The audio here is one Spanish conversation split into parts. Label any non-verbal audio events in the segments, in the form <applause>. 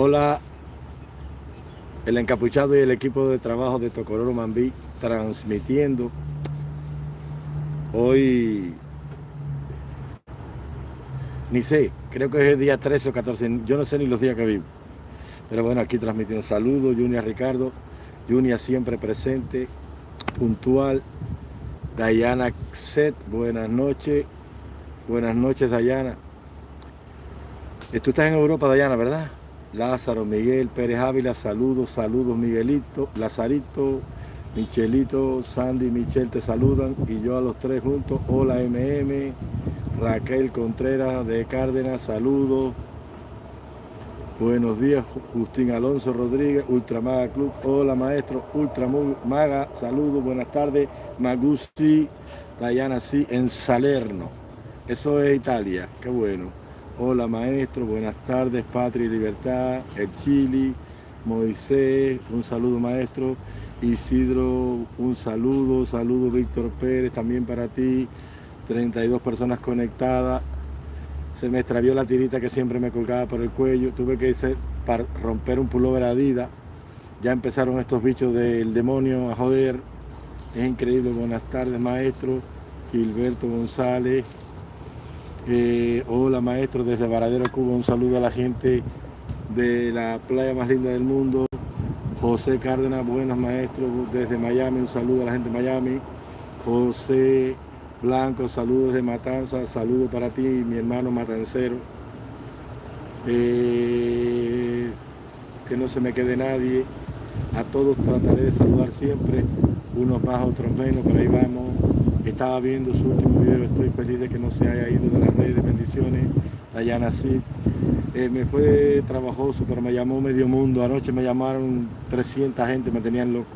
Hola, el encapuchado y el equipo de trabajo de Tocororo Mambí transmitiendo hoy, ni sé, creo que es el día 13 o 14, yo no sé ni los días que vivo. Pero bueno, aquí transmitiendo saludos, Junia Ricardo, Junia siempre presente, puntual, Dayana Set, buenas noches, buenas noches Dayana. Tú estás en Europa, Dayana, ¿verdad? Lázaro, Miguel, Pérez Ávila, saludos, saludos Miguelito, Lazarito, Michelito, Sandy, Michel te saludan y yo a los tres juntos, hola MM, Raquel Contreras de Cárdenas, saludos, buenos días Justín Alonso Rodríguez, Ultramaga Club, hola maestro, Ultramaga, saludos, buenas tardes, Magusi, Dayana sí, en Salerno, eso es Italia, qué bueno. Hola maestro, buenas tardes, Patria y Libertad, el Chile, Moisés, un saludo maestro, Isidro, un saludo, saludo Víctor Pérez, también para ti, 32 personas conectadas, se me extravió la tirita que siempre me colgaba por el cuello, tuve que hacer para romper un pullover Adidas, ya empezaron estos bichos del demonio a joder, es increíble, buenas tardes maestro, Gilberto González, hola maestro desde Varadero, Cuba, un saludo a la gente de la playa más linda del mundo. José Cárdenas, buenos maestros desde Miami, un saludo a la gente de Miami. José Blanco, saludos de Matanza, saludo para ti, mi hermano matancero. Eh, que no se me quede nadie. A todos trataré de saludar siempre, unos más, otros menos, pero ahí vamos estaba viendo su último video, estoy feliz de que no se haya ido de las redes, bendiciones, Dayana sí. Eh, me fue trabajoso, pero me llamó medio mundo, anoche me llamaron 300 gente, me tenían loco.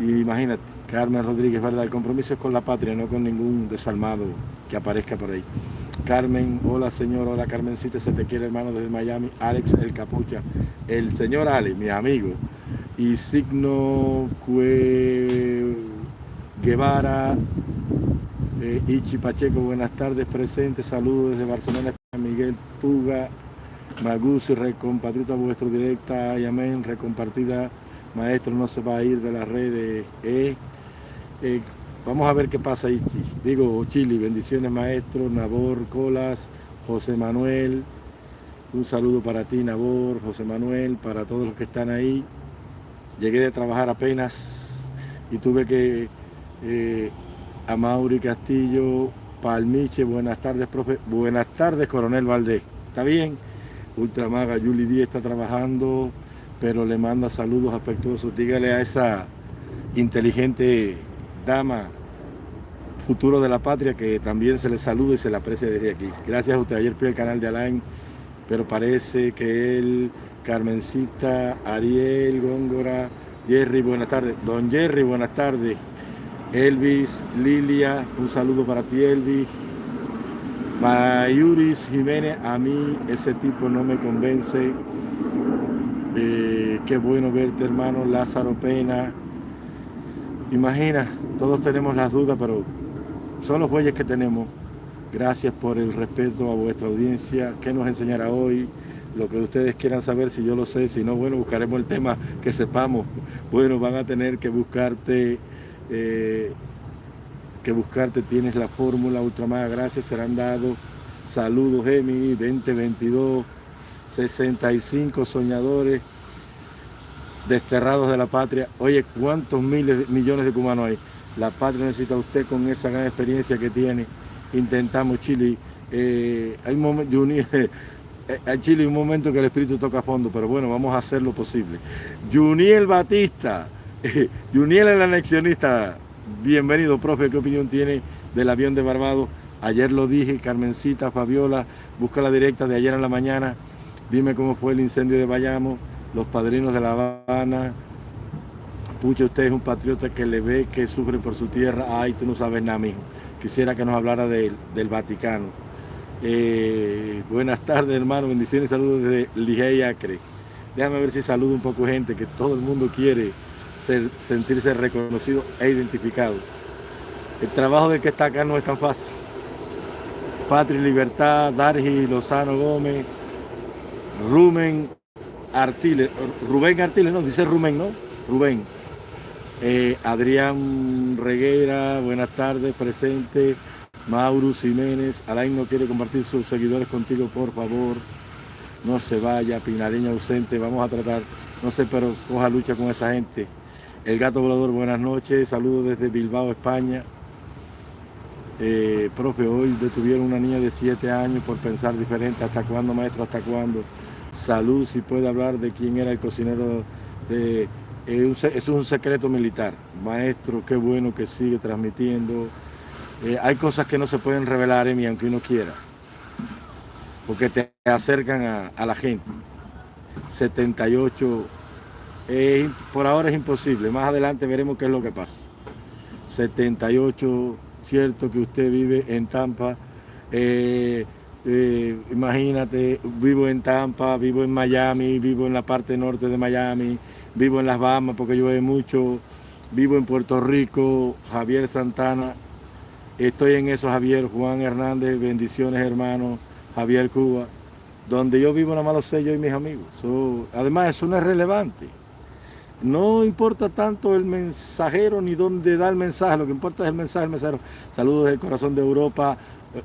Y imagínate, Carmen Rodríguez, ¿verdad? El compromiso es con la patria, no con ningún desalmado que aparezca por ahí. Carmen, hola señor, hola Carmencita, se te quiere hermano desde Miami, Alex el Capucha, el señor Alex, mi amigo, y Signo Guevara, eh, Ichi Pacheco, buenas tardes, presentes, saludos desde Barcelona, Miguel Puga, Magusi, recompatriota vuestro directa, y amén, recompartida, maestro no se va a ir de las redes, eh, eh, vamos a ver qué pasa Ichi, digo Chili, bendiciones maestro, Nabor, Colas, José Manuel, un saludo para ti Nabor, José Manuel, para todos los que están ahí, llegué de trabajar apenas y tuve que a Mauri Castillo, Palmiche, buenas tardes, profe. Buenas tardes, coronel Valdés. ¿Está bien? Ultramaga, Yuli Díaz está trabajando, pero le manda saludos afectuosos. Dígale a esa inteligente dama, futuro de la patria, que también se le saluda y se le aprecia desde aquí. Gracias a usted. Ayer fui al canal de Alain, pero parece que él, Carmencita, Ariel, Góngora, Jerry, buenas tardes. Don Jerry, buenas tardes. Elvis, Lilia, un saludo para ti Elvis. Mayuris Jiménez, a mí ese tipo no me convence. Eh, qué bueno verte hermano, Lázaro Pena. Imagina, todos tenemos las dudas, pero son los bueyes que tenemos. Gracias por el respeto a vuestra audiencia. ¿Qué nos enseñará hoy? Lo que ustedes quieran saber, si yo lo sé, si no, bueno, buscaremos el tema que sepamos. Bueno, van a tener que buscarte eh, que buscarte, tienes la fórmula Ultramar, gracias, serán dados saludos Emi 2022, 65 soñadores desterrados de la patria. Oye, ¿cuántos miles, millones de cubanos hay? La patria necesita usted con esa gran experiencia que tiene. Intentamos Chile. Eh, hay un momento, <laughs> eh, en Chile un momento que el espíritu toca a fondo, pero bueno, vamos a hacer lo posible. Juniel Batista, <laughs> Juniel el anexionista, bienvenido, profe, ¿qué opinión tiene del avión de Barbados? Ayer lo dije, Carmencita, Fabiola, busca la directa de ayer en la mañana, dime cómo fue el incendio de Bayamo, los padrinos de La Habana, Pucha, usted es un patriota que le ve que sufre por su tierra, ay, tú no sabes nada, mijo. Quisiera que nos hablara del Vaticano. Eh, buenas tardes, hermano, bendiciones y saludos desde Ligey Acre. Déjame ver si saludo un poco gente, que todo el mundo quiere sentirse reconocido e identificado. El trabajo del que está acá no es tan fácil. Patria y Libertad, Dargi, Lozano Gómez, Rumen, Artiles, Rubén Artiles, no, dice Rubén, ¿no? Rubén. Eh, Adrián Reguera, buenas tardes, presente. Maurus Jiménez, Alain no quiere compartir sus seguidores contigo, por favor. No se vaya, Pinareña ausente, vamos a tratar, no sé, pero coja lucha con esa gente. El gato volador, buenas noches, saludos desde Bilbao, España. Eh, profe, hoy detuvieron una niña de 7 años por pensar diferente. ¿Hasta cuándo, maestro? ¿Hasta cuándo? Salud, si puede hablar de quién era el cocinero. Eh, es un secreto militar. Maestro, qué bueno que sigue transmitiendo. Eh, hay cosas que no se pueden revelar, Emi, aunque uno quiera. Porque te acercan a, la gente. 78, por ahora es imposible. Más adelante veremos qué es lo que pasa. 78 cierto que usted vive en Tampa, eh, eh, imagínate, vivo en Tampa, vivo en Miami, vivo en la parte norte de Miami, vivo en las Bahamas porque llueve mucho, vivo en Puerto Rico, Javier Santana, estoy en eso Javier, Juan Hernández, bendiciones hermano, Javier Cuba, donde yo vivo nada más lo sé yo y mis amigos. además eso no es relevante. No importa tanto el mensajero ni dónde da el mensaje, lo que importa es el mensaje del mensajero. Saludos del corazón de Europa.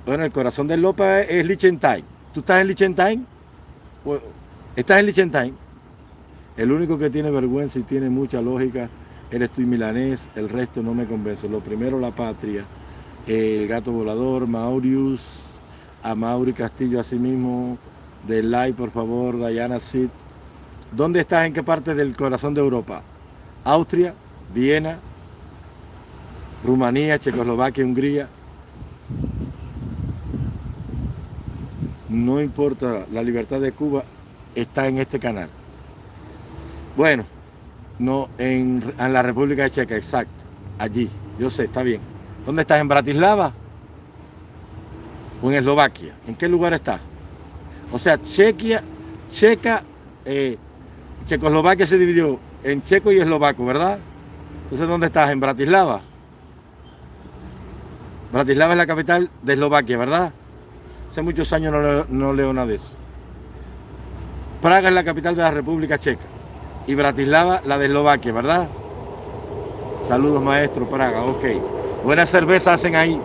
Bueno, el corazón de Europa es Liechtenstein. ¿Tú estás en Liechtenstein? ¿Estás en Liechtenstein? El único que tiene vergüenza y tiene mucha lógica eres tú y milanés, el resto no me convence. Lo primero la patria, el gato volador, Maurius, a Mauri Castillo asimismo, de like por favor, Diana Sid, ¿Dónde estás? ¿En qué parte del corazón de Europa? Austria, Viena, Rumanía, Checoslovaquia, Hungría. No importa, la libertad de Cuba está en este canal. Bueno, no en, la República Checa, exacto, allí, yo sé, está bien. ¿Dónde estás? ¿En Bratislava? ¿O en Eslovaquia? ¿En qué lugar estás? O sea, Chequia, Checa, eh, Checoslovaquia se dividió en checo y eslovaco, ¿verdad? Entonces, ¿dónde estás? En Bratislava. Bratislava es la capital de Eslovaquia, ¿verdad? Hace muchos años no leo, nada de eso. Praga es la capital de la República Checa. Y Bratislava la de Eslovaquia, ¿verdad? Saludos, maestro, Praga, ok. Buena cerveza hacen ahí.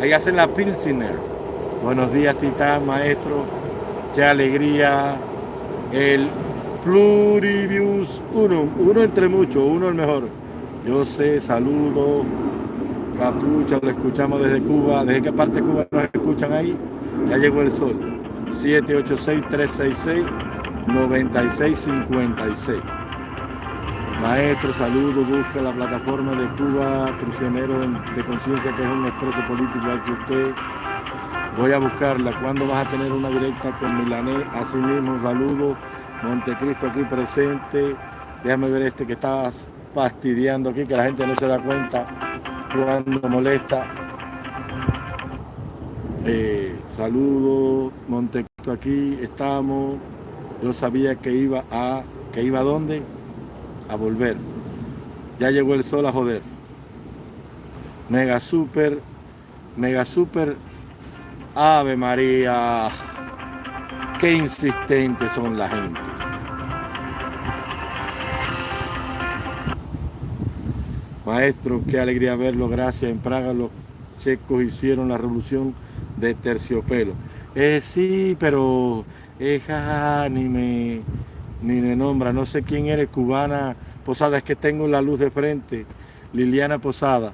Ahí hacen la Pilsner. Buenos días, Titán, maestro. Qué alegría. El Pluribius uno, uno entre muchos, uno el mejor. Yo sé, saludo, capucha, lo escuchamos desde Cuba. ¿Desde qué parte de Cuba nos escuchan ahí? Ya llegó el sol. 786-366-9656. Maestro, saludo, busca la plataforma de Cuba, prisionero de conciencia, que es un expreso político igual que usted. Voy a buscarla. ¿Cuándo vas a tener una directa con Milané? Así mismo, saludo. Montecristo aquí presente. Déjame ver este que está fastidiando aquí, que la gente no se da cuenta cuando molesta. Eh, saludos, Montecristo aquí, estamos. Yo sabía que iba a, que iba a dónde? A volver. Ya llegó el sol a joder. Mega super, mega super, Ave María. Qué insistentes son la gente. Maestro, qué alegría verlo, gracias. En Praga los checos hicieron la revolución de terciopelo. Eh, sí, pero eh, ni, me, ni me nombra, no sé quién eres, cubana Posada, es que tengo la luz de frente, Liliana Posada.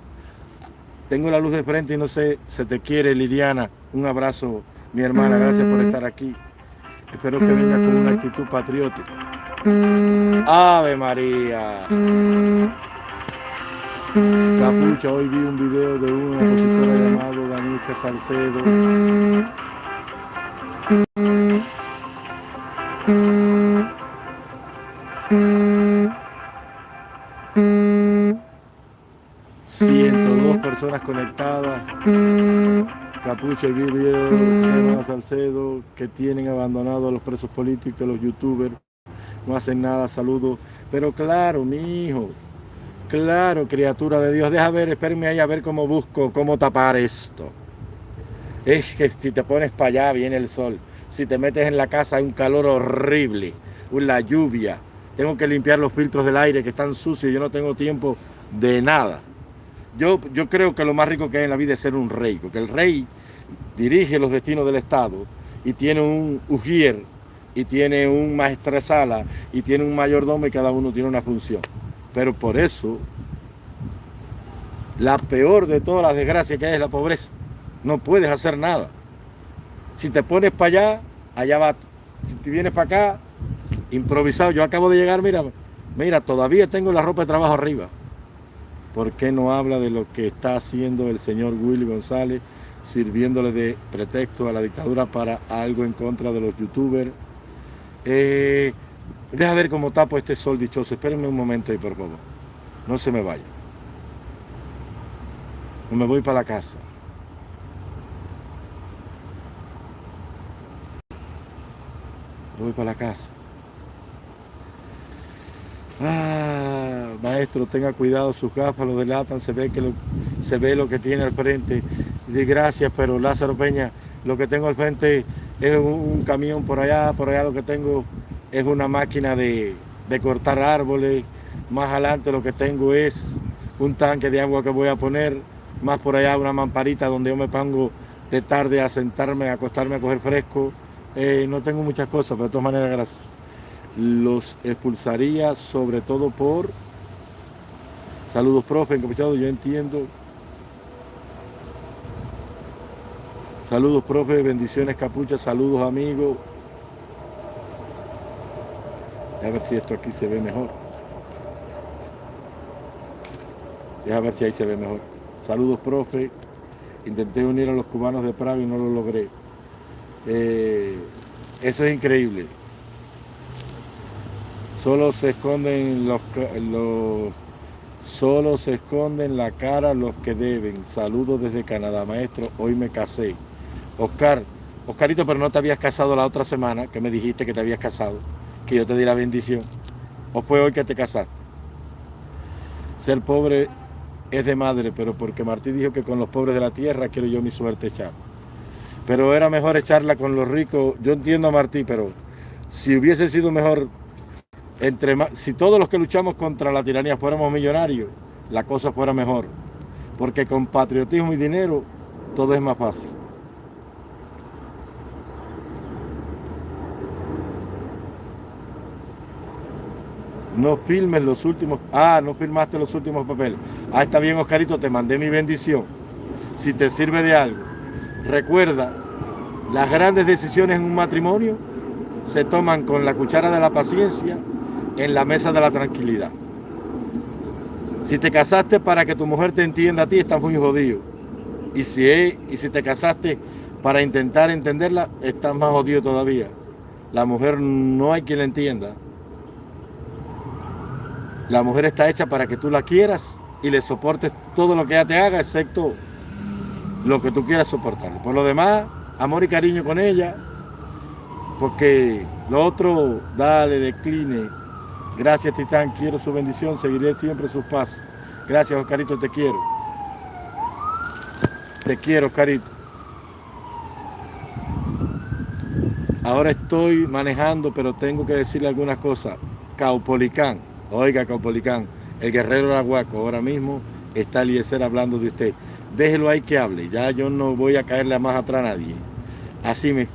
Tengo la luz de frente y no sé, se te quiere Liliana. Un abrazo, mi hermana, gracias por estar aquí. Espero que venga con una actitud patriótica. Ave María. Capucha, hoy vi un video de una compositora llamado Danica Salcedo. dos personas conectadas. Vi un video de Salcedo que tienen abandonado a los presos políticos, los youtubers. No hacen nada, saludos. Pero claro, mi hijo, Claro, criatura de Dios. Deja ver, espérenme ahí a ver cómo busco, cómo tapar esto. Es que si te pones para allá viene el sol. Si te metes en la casa hay un calor horrible. la lluvia, tengo que limpiar los filtros del aire que están sucios, yo no tengo tiempo de nada. Yo, yo creo que lo más rico que hay en la vida es ser un rey, porque el rey dirige los destinos del Estado y tiene un ujier, y tiene un maestresala, y tiene un mayordomo y cada uno tiene una función. Pero por eso, la peor de todas las desgracias que hay es la pobreza. No puedes hacer nada. Si te pones para allá, allá va. Si te vienes para acá, improvisado. Yo acabo de llegar, mira, mira, todavía tengo la ropa de trabajo arriba. ¿Por qué no habla de lo que está haciendo el señor Willy González, sirviéndole de pretexto a la dictadura para algo en contra de los youtubers? Eh, deja ver cómo tapo este sol dichoso. Espérenme un momento ahí, por favor. No se me vaya. No me voy para la casa. voy para la casa. Ah, maestro, tenga cuidado, sus gafas lo delatan, se ve, que lo, se ve lo que tiene al frente. Dice, gracias, pero Lázaro Peña, lo que tengo al frente es un, camión por allá, por allá lo que tengo es una máquina de, de cortar árboles. Más adelante lo que tengo es un tanque de agua que voy a poner, más por allá una mamparita donde yo me pongo de tarde a sentarme, a acostarme a coger fresco. Eh, no tengo muchas cosas, pero de todas maneras, gracias. Los expulsaría sobre todo por... Saludos, profe, encapuchado, yo entiendo. Saludos, profe, bendiciones, capucha, saludos, amigos. A ver si esto aquí se ve mejor. Deja ver si ahí se ve mejor. Saludos, profe. Intenté unir a los cubanos de Praga y no lo logré. Eh, eso es increíble. Solo se esconden los, solo se esconden la cara los que deben. Saludos desde Canadá, maestro. Hoy me casé. Oscar, Oscarito, pero no te habías casado la otra semana, que me dijiste que te habías casado, que yo te di la bendición. ¿O fue hoy que te casaste? Ser pobre es de madre, pero porque Martí dijo que con los pobres de la tierra quiero yo mi suerte echar pero era mejor echarla con los ricos. Yo entiendo a Martí, pero si hubiese sido mejor, entre si todos los que luchamos contra la tiranía fuéramos millonarios, la cosa fuera mejor. Porque con patriotismo y dinero todo es más fácil. No filmes los últimos... Ah, no filmaste los últimos papeles. Ah, está bien, Oscarito, te mandé mi bendición. Si te sirve de algo. Recuerda, las grandes decisiones en un matrimonio se toman con la cuchara de la paciencia en la mesa de la tranquilidad. Si te casaste para que tu mujer te entienda a ti, estás muy jodido. Y si, y si te casaste para intentar entenderla, estás más jodido todavía. La mujer no hay quien la entienda. La mujer está hecha para que tú la quieras y le soportes todo lo que ella te haga, excepto lo que tú quieras soportar. Por lo demás, amor y cariño con ella, porque lo otro, dale, decline. Gracias, Titán, quiero su bendición, seguiré siempre sus pasos. Gracias, Oscarito, te quiero. Te quiero, Oscarito. Ahora estoy manejando, pero tengo que decirle algunas cosas. Caupolicán, oiga Caupolicán, el guerrero Araguaco, ahora mismo está Eliezer hablando de usted déjelo ahí que hable, ya yo no voy a caerle más atrás a nadie. Así me.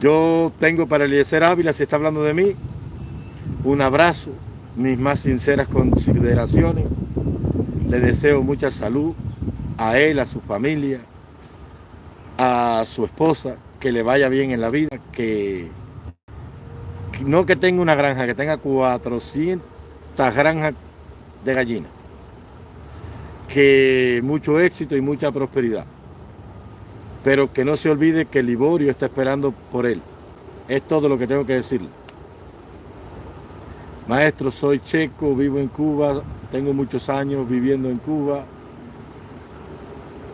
Yo tengo para Eliezer Ávila, si está hablando de mí, un abrazo, mis más sinceras consideraciones. Le deseo mucha salud a él, a su familia, a su esposa, que le vaya bien en la vida, que, no que tenga una granja, que tenga 400 granjas de gallinas que mucho éxito y mucha prosperidad. Pero que no se olvide que Liborio está esperando por él. Es todo lo que tengo que decirle. Maestro, soy checo, vivo en Cuba, tengo muchos años viviendo en Cuba.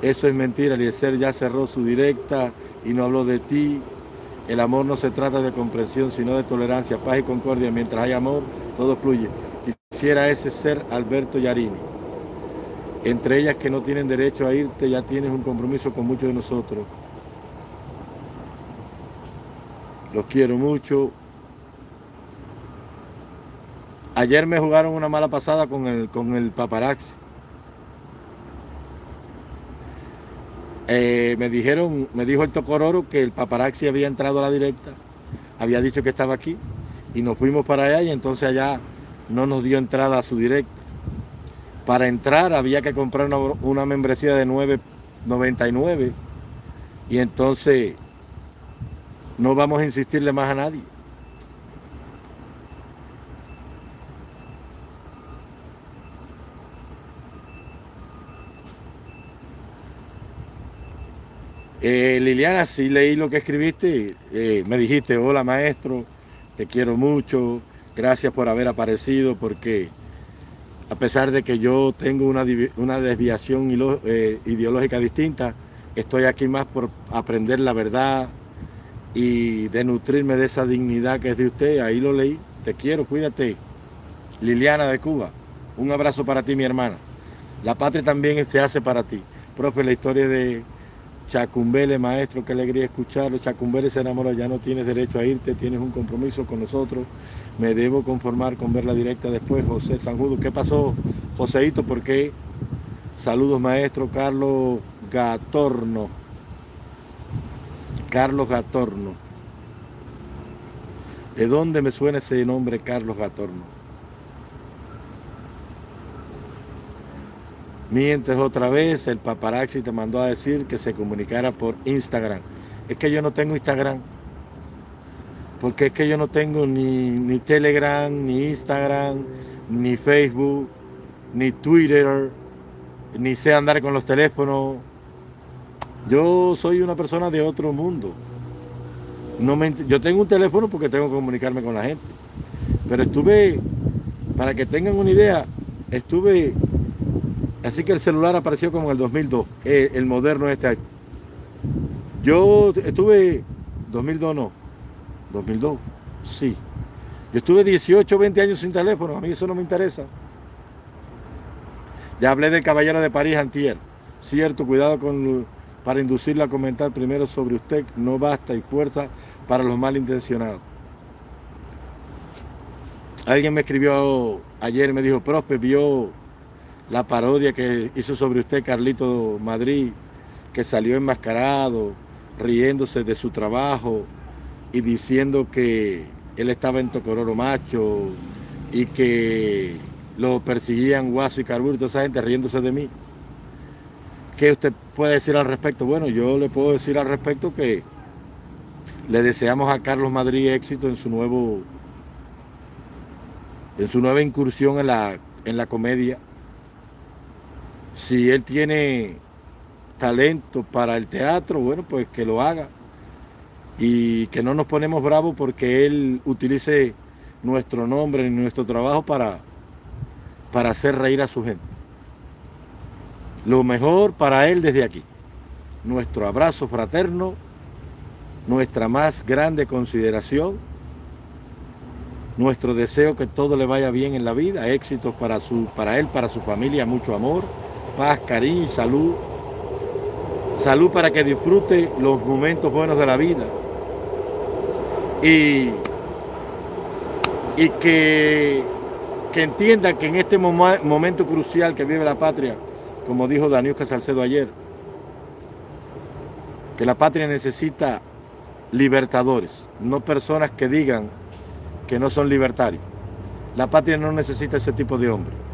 Eso es mentira, Eliezer ya cerró su directa y no habló de ti. El amor no se trata de comprensión, sino de tolerancia, paz y concordia. Mientras hay amor, todo fluye. Quisiera ese ser Alberto Yarini entre ellas que no tienen derecho a irte, ya tienes un compromiso con muchos de nosotros. Los quiero mucho. Ayer me jugaron una mala pasada con el, con el paparazzi. Eh, me dijeron, me dijo el Tocororo que el paparazzi había entrado a la directa, había dicho que estaba aquí y nos fuimos para allá y entonces allá no nos dio entrada a su directa. Para entrar había que comprar una, una membresía de 9.99 y entonces no vamos a insistirle más a nadie. Eh, Liliana, sí leí lo que escribiste, eh, me dijiste, hola maestro, te quiero mucho, gracias por haber aparecido, porque a pesar de que yo tengo una, desviación eh, ideológica distinta, estoy aquí más por aprender la verdad y de nutrirme de esa dignidad que es de usted, ahí lo leí, te quiero, cuídate. Liliana de Cuba, un abrazo para ti mi hermana. La patria también se hace para ti. Profe, la historia de Chacumbele, maestro, qué alegría escucharlo. Chacumbele se enamoró, ya no tienes derecho a irte, tienes un compromiso con nosotros. Me debo conformar con verla directa después. José Sanjudo, ¿qué pasó, Joseito? ¿Por qué? Saludos, maestro Carlos Gatorno. Carlos Gatorno. ¿De dónde me suena ese nombre, Carlos Gatorno? Mientes otra vez, el paparazzi te mandó a decir que se comunicara por Instagram. Es que yo no tengo Instagram. Porque es que yo no tengo ni, ni Telegram, ni Instagram, ni Facebook, ni Twitter, ni sé andar con los teléfonos. Yo soy una persona de otro mundo. No me, yo tengo un teléfono porque tengo que comunicarme con la gente. Pero estuve, para que tengan una idea, estuve Así que el celular apareció como en el 2002, eh, el moderno este. Yo estuve, 2002 no, 2002, sí. Yo estuve 18, 20 años sin teléfono, a mí eso no me interesa. Ya hablé del caballero de París antier. Cierto, cuidado con para inducirla a comentar primero sobre usted, no basta y fuerza para los malintencionados. Alguien me escribió ayer, me dijo, Prospe, vio la parodia que hizo sobre usted Carlito Madrid, que salió enmascarado, riéndose de su trabajo y diciendo que él estaba en Tocororo Macho y que lo perseguían Guaso y Carburo y toda esa gente riéndose de mí. ¿Qué usted puede decir al respecto? Bueno, yo le puedo decir al respecto que le deseamos a Carlos Madrid éxito en su nuevo en su nueva incursión en la, en la comedia si él tiene talento para el teatro, bueno, pues que lo haga. Y que no nos ponemos bravos porque él utilice nuestro nombre y nuestro trabajo para, para hacer reír a su gente. Lo mejor para él desde aquí. Nuestro abrazo fraterno, nuestra más grande consideración, nuestro deseo que todo le vaya bien en la vida, éxitos para, su, para él, para su familia, mucho amor paz, cariño salud. Salud para que disfrute los momentos buenos de la vida. Y, y que, que entienda que en este momento crucial que vive la patria, como dijo Daniel Salcedo ayer, que la patria necesita libertadores, no personas que digan que no son libertarios. La patria no necesita ese tipo de hombres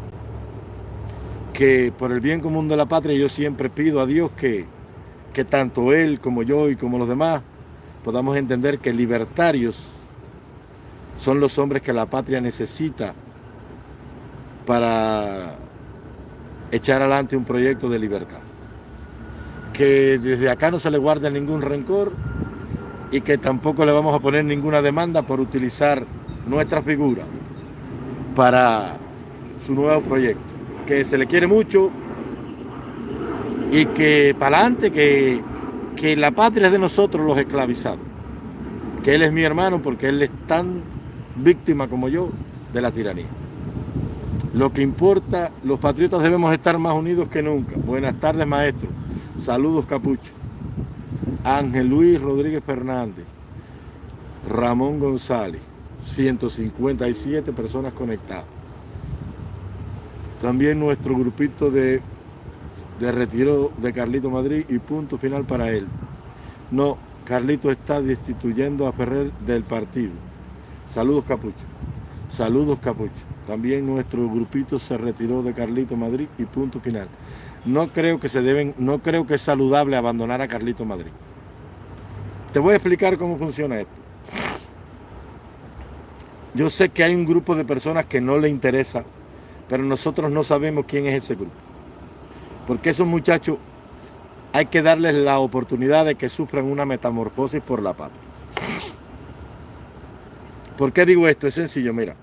que por el bien común de la patria yo siempre pido a Dios que, que tanto Él como yo y como los demás podamos entender que libertarios son los hombres que la patria necesita para echar adelante un proyecto de libertad. Que desde acá no se le guarde ningún rencor y que tampoco le vamos a poner ninguna demanda por utilizar nuestra figura para su nuevo proyecto que se le quiere mucho y que para adelante, que, que la patria es de nosotros los esclavizados, que él es mi hermano porque él es tan víctima como yo de la tiranía. Lo que importa, los patriotas debemos estar más unidos que nunca. Buenas tardes, maestro. Saludos, Capucho. Ángel Luis Rodríguez Fernández. Ramón González. 157 personas conectadas. También nuestro grupito de, de retiro de Carlito Madrid y punto final para él. No, Carlito está destituyendo a Ferrer del partido. Saludos Capucho. Saludos Capucho. También nuestro grupito se retiró de Carlito Madrid y punto final. No creo que se deben, no creo que es saludable abandonar a Carlito Madrid. Te voy a explicar cómo funciona esto. Yo sé que hay un grupo de personas que no le interesa, pero nosotros no sabemos quién es ese grupo. Porque esos muchachos hay que darles la oportunidad de que sufran una metamorfosis por la patria. ¿Por qué digo esto? Es sencillo, mira.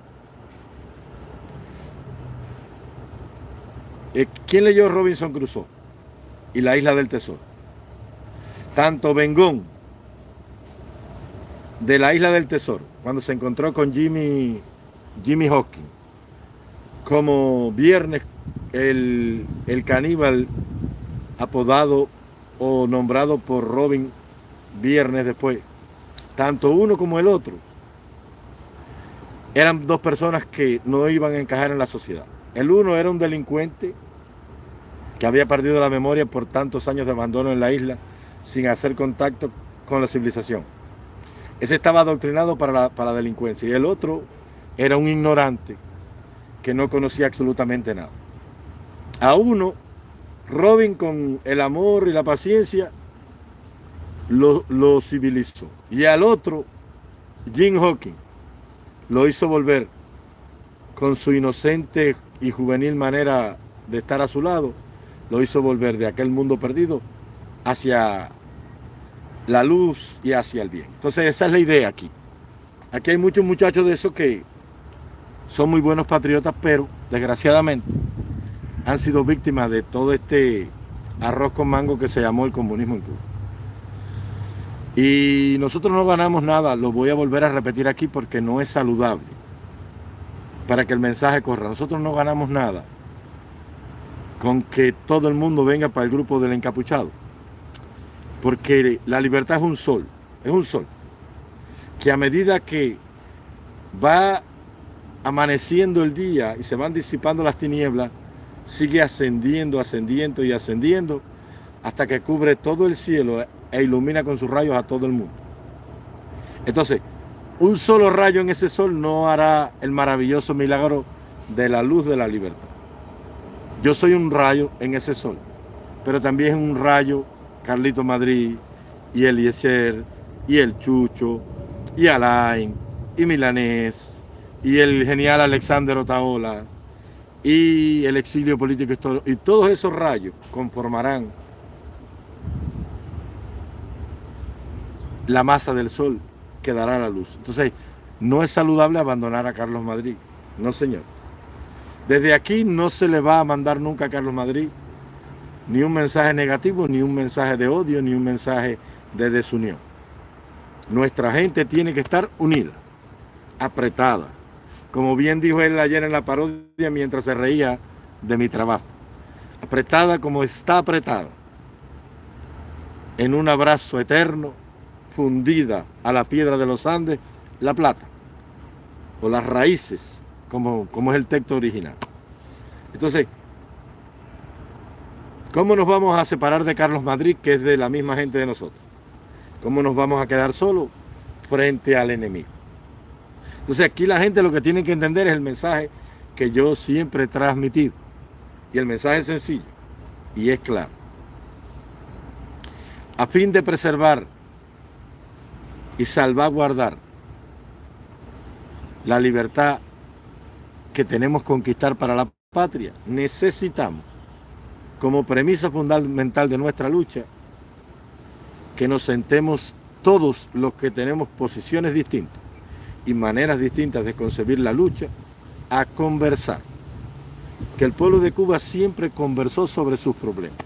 Eh, ¿Quién leyó Robinson Crusoe y la Isla del Tesoro? Tanto Bengón de la Isla del Tesoro, cuando se encontró con Jimmy, Jimmy como Viernes, el, el caníbal apodado o nombrado por Robin Viernes después, tanto uno como el otro, eran dos personas que no iban a encajar en la sociedad. El uno era un delincuente que había perdido la memoria por tantos años de abandono en la isla sin hacer contacto con la civilización. Ese estaba adoctrinado para para la delincuencia. Y el otro era un ignorante que no conocía absolutamente nada. A uno, Robin con el amor y la paciencia, lo, civilizó. Y al otro, Jim Hawking, lo hizo volver con su inocente y juvenil manera de estar a su lado, lo hizo volver de aquel mundo perdido hacia la luz y hacia el bien. Entonces esa es la idea aquí. Aquí hay muchos muchachos de esos que son muy buenos patriotas, pero desgraciadamente han sido víctimas de todo este arroz con mango que se llamó el comunismo en Cuba. Y nosotros no ganamos nada, lo voy a volver a repetir aquí porque no es saludable para que el mensaje corra. Nosotros no ganamos nada con que todo el mundo venga para el grupo del encapuchado. Porque la libertad es un sol, es un sol, que a medida que va amaneciendo el día y se van disipando las tinieblas, sigue ascendiendo, ascendiendo y ascendiendo hasta que cubre todo el cielo e ilumina con sus rayos a todo el mundo. Entonces, un solo rayo en ese sol no hará el maravilloso milagro de la luz de la libertad. Yo soy un rayo en ese sol, pero también un rayo Carlito Madrid, y Eliezer, y el Chucho, y Alain, y Milanés, y el genial Alexander Otaola, y el exilio político y todos esos rayos conformarán la masa del sol que dará la luz. Entonces, no es saludable abandonar a Carlos Madrid, no señor. Desde aquí no se le va a mandar nunca a Carlos Madrid ni un mensaje negativo, ni un mensaje de odio, ni un mensaje de desunión. Nuestra gente tiene que estar unida, apretada. Como bien dijo él ayer en la parodia mientras se reía de mi trabajo. Apretada como está apretada. En un abrazo eterno, fundida a la piedra de los Andes, la plata. O las raíces, como, como es el texto original. Entonces, ¿Cómo nos vamos a separar de Carlos Madrid, que es de la misma gente de nosotros? ¿Cómo nos vamos a quedar solos frente al enemigo? Entonces aquí la gente lo que tiene que entender es el mensaje que yo siempre he transmitido. Y el mensaje es sencillo y es claro. A fin de preservar y salvaguardar la libertad que tenemos conquistar para la patria, necesitamos como premisa fundamental de nuestra lucha, que nos sentemos todos los que tenemos posiciones distintas y maneras distintas de concebir la lucha, a conversar. Que el pueblo de Cuba siempre conversó sobre sus problemas.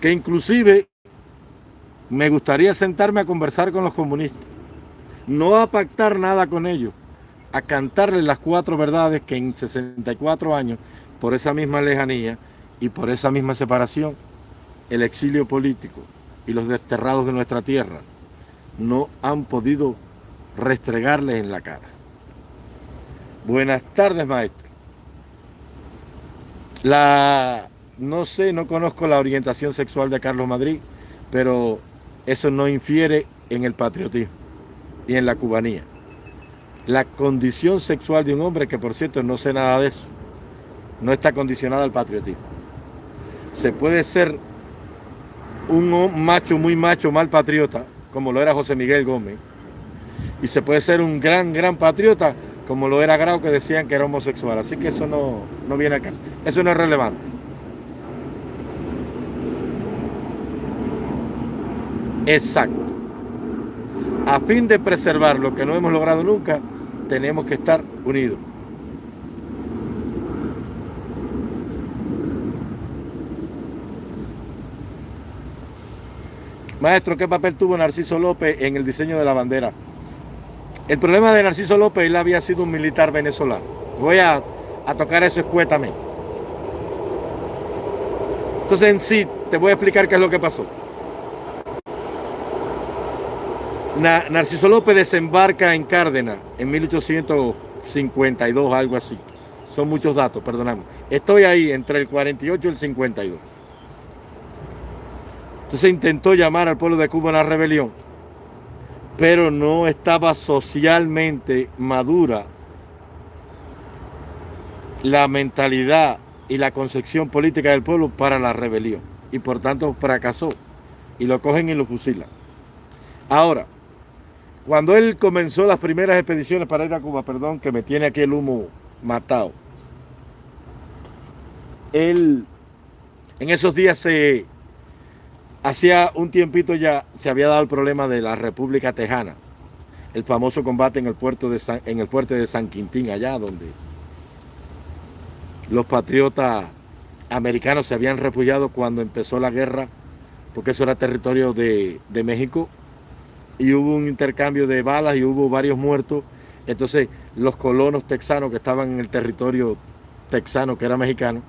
Que inclusive me gustaría sentarme a conversar con los comunistas. No a pactar nada con ellos, a cantarles las cuatro verdades que en 64 años, por esa misma lejanía, y por esa misma separación, el exilio político y los desterrados de nuestra tierra no han podido restregarles en la cara. Buenas tardes, maestro. La, no sé, no conozco la orientación sexual de Carlos Madrid, pero eso no infiere en el patriotismo y en la cubanía. La condición sexual de un hombre, que por cierto no sé nada de eso, no está condicionada al patriotismo. Se puede ser un macho muy macho, mal patriota, como lo era José Miguel Gómez, y se puede ser un gran, gran patriota, como lo era Grau, que decían que era homosexual. Así que eso no, no viene acá. Eso no es relevante. Exacto. A fin de preservar lo que no hemos logrado nunca, tenemos que estar unidos. Maestro, ¿qué papel tuvo Narciso López en el diseño de la bandera? El problema de Narciso López, él había sido un militar venezolano. Voy a, tocar eso escuetamente. Entonces en sí, te voy a explicar qué es lo que pasó. Narciso López desembarca en Cárdenas en 1852, algo así. Son muchos datos, perdóname. Estoy ahí entre el 48 y el 52. Entonces intentó llamar al pueblo de Cuba a una rebelión, pero no estaba socialmente madura la mentalidad y la concepción política del pueblo para la rebelión. Y por tanto fracasó. Y lo cogen y lo fusilan. Ahora, cuando él comenzó las primeras expediciones para ir a Cuba, perdón, que me tiene aquí el humo matado, él en esos días se Hacía un tiempito ya se había dado el problema de la República Tejana, el famoso combate en el, puerto de en el fuerte de San Quintín, allá donde los patriotas americanos se habían refugiado cuando empezó la guerra, porque eso era territorio de, de México, y hubo un intercambio de balas y hubo varios muertos. Entonces los colonos texanos que estaban en el territorio texano, que era mexicano,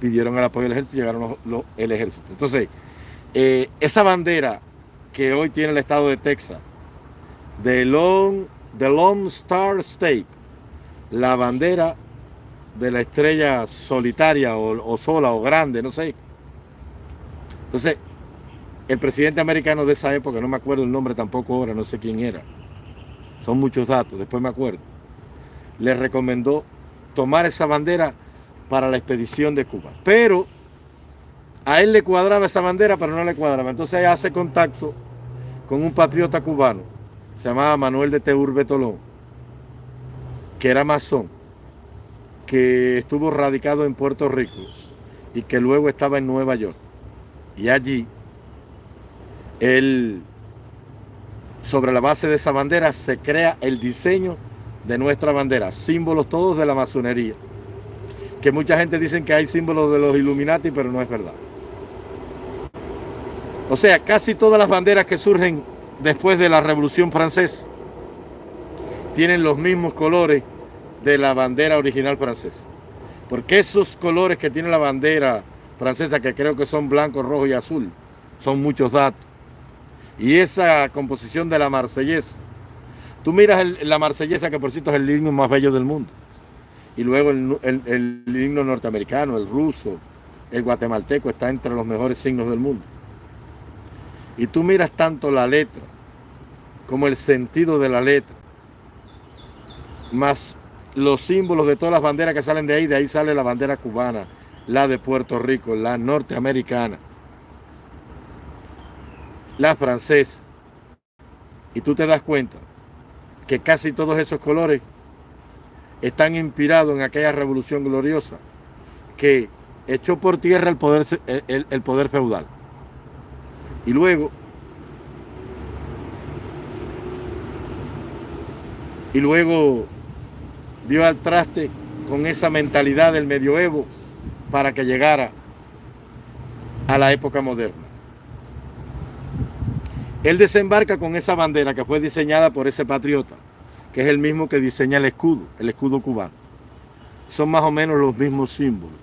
pidieron el apoyo del ejército y llegaron el ejército. Entonces, eh, esa bandera que hoy tiene el estado de Texas, de Long, the Lone Star State, la bandera de la estrella solitaria o, sola o grande, no sé. Entonces, el presidente americano de esa época, no me acuerdo el nombre tampoco ahora, no sé quién era, son muchos datos, después me acuerdo, le recomendó tomar esa bandera para la expedición de Cuba. Pero a él le cuadraba esa bandera, pero no le cuadraba. Entonces hace contacto con un patriota cubano, se llamaba Manuel de Teur Betolón, que era masón, que estuvo radicado en Puerto Rico y que luego estaba en Nueva York. Y allí, él, sobre la base de esa bandera, se crea el diseño de nuestra bandera, símbolos todos de la masonería. Que mucha gente dice que hay símbolos de los Illuminati, pero no es verdad. O sea, casi todas las banderas que surgen después de la Revolución Francesa tienen los mismos colores de la bandera original francesa. Porque esos colores que tiene la bandera francesa, que creo que son blanco, rojo y azul, son muchos datos. Y esa composición de la marsellesa, tú miras la marsellesa, que por cierto es el himno más bello del mundo, y luego el, el himno norteamericano, el ruso, el guatemalteco, está entre los mejores signos del mundo y tú miras tanto la letra como el sentido de la letra, más los símbolos de todas las banderas que salen de ahí, de ahí sale la bandera cubana, la de Puerto Rico, la norteamericana, la francesa. Y tú te das cuenta que casi todos esos colores están inspirados en aquella revolución gloriosa que echó por tierra el poder, el poder feudal. Y luego, y luego dio al traste con esa mentalidad del medioevo para que llegara a la época moderna. Él desembarca con esa bandera que fue diseñada por ese patriota, que es el mismo que diseña el escudo, el escudo cubano. Son más o menos los mismos símbolos,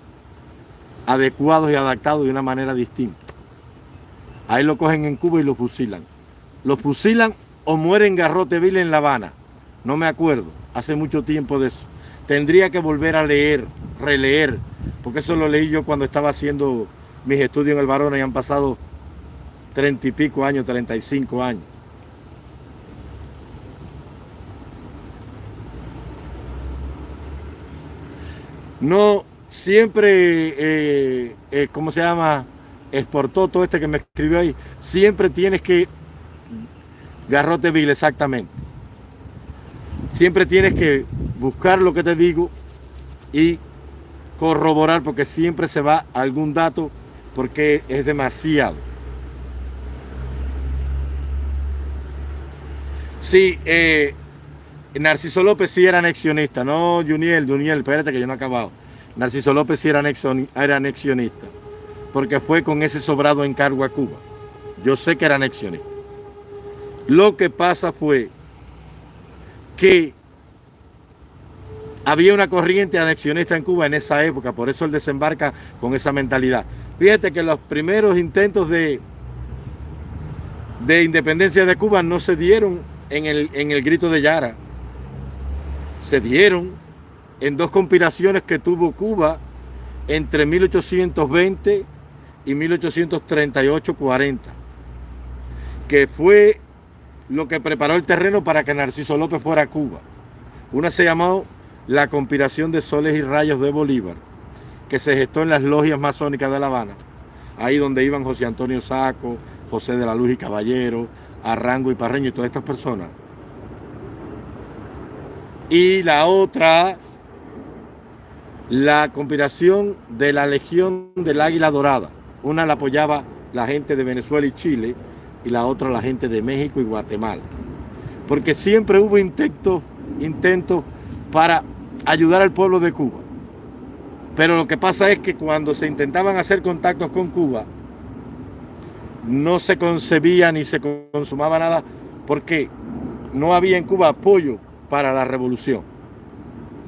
adecuados y adaptados de una manera distinta. Ahí lo cogen en Cuba y lo fusilan. Lo fusilan o muere en Garrote Garroteville en La Habana. No me acuerdo, hace mucho tiempo de eso. Tendría que volver a leer, releer, porque eso lo leí yo cuando estaba haciendo mis estudios en el Barona y han pasado treinta y pico años, treinta y cinco años. No siempre, eh, eh, ¿cómo se llama? Exportó todo este que me escribió ahí. Siempre tienes que, garrote vil, exactamente. Siempre tienes que buscar lo que te digo y corroborar porque siempre se va algún dato porque es demasiado. Sí, eh, Narciso López sí era anexionista, no Juniel, Juniel, espérate que yo no he acabado. Narciso López sí era, era anexionista, porque fue con ese sobrado encargo a Cuba. Yo sé que era anexionista. Lo que pasa fue que había una corriente anexionista en Cuba en esa época, por eso él desembarca con esa mentalidad. Fíjate que los primeros intentos de, de independencia de Cuba no se dieron en el, en el grito de Yara. Se dieron en dos conspiraciones que tuvo Cuba entre 1820 y 1838-40, que fue lo que preparó el terreno para que Narciso López fuera a Cuba. Una se llamó la conspiración de soles y rayos de Bolívar, que se gestó en las logias masónicas de La Habana, ahí donde iban José Antonio Saco, José de la Luz y Caballero, Arrango y Parreño y todas estas personas. Y la otra, la conspiración de la Legión del Águila Dorada. Una la apoyaba la gente de Venezuela y Chile y la otra la gente de México y Guatemala. Porque siempre hubo intentos para ayudar al pueblo de Cuba. Pero lo que pasa es que cuando se intentaban hacer contactos con Cuba, no se concebía ni se consumaba nada porque no había en Cuba apoyo para la revolución.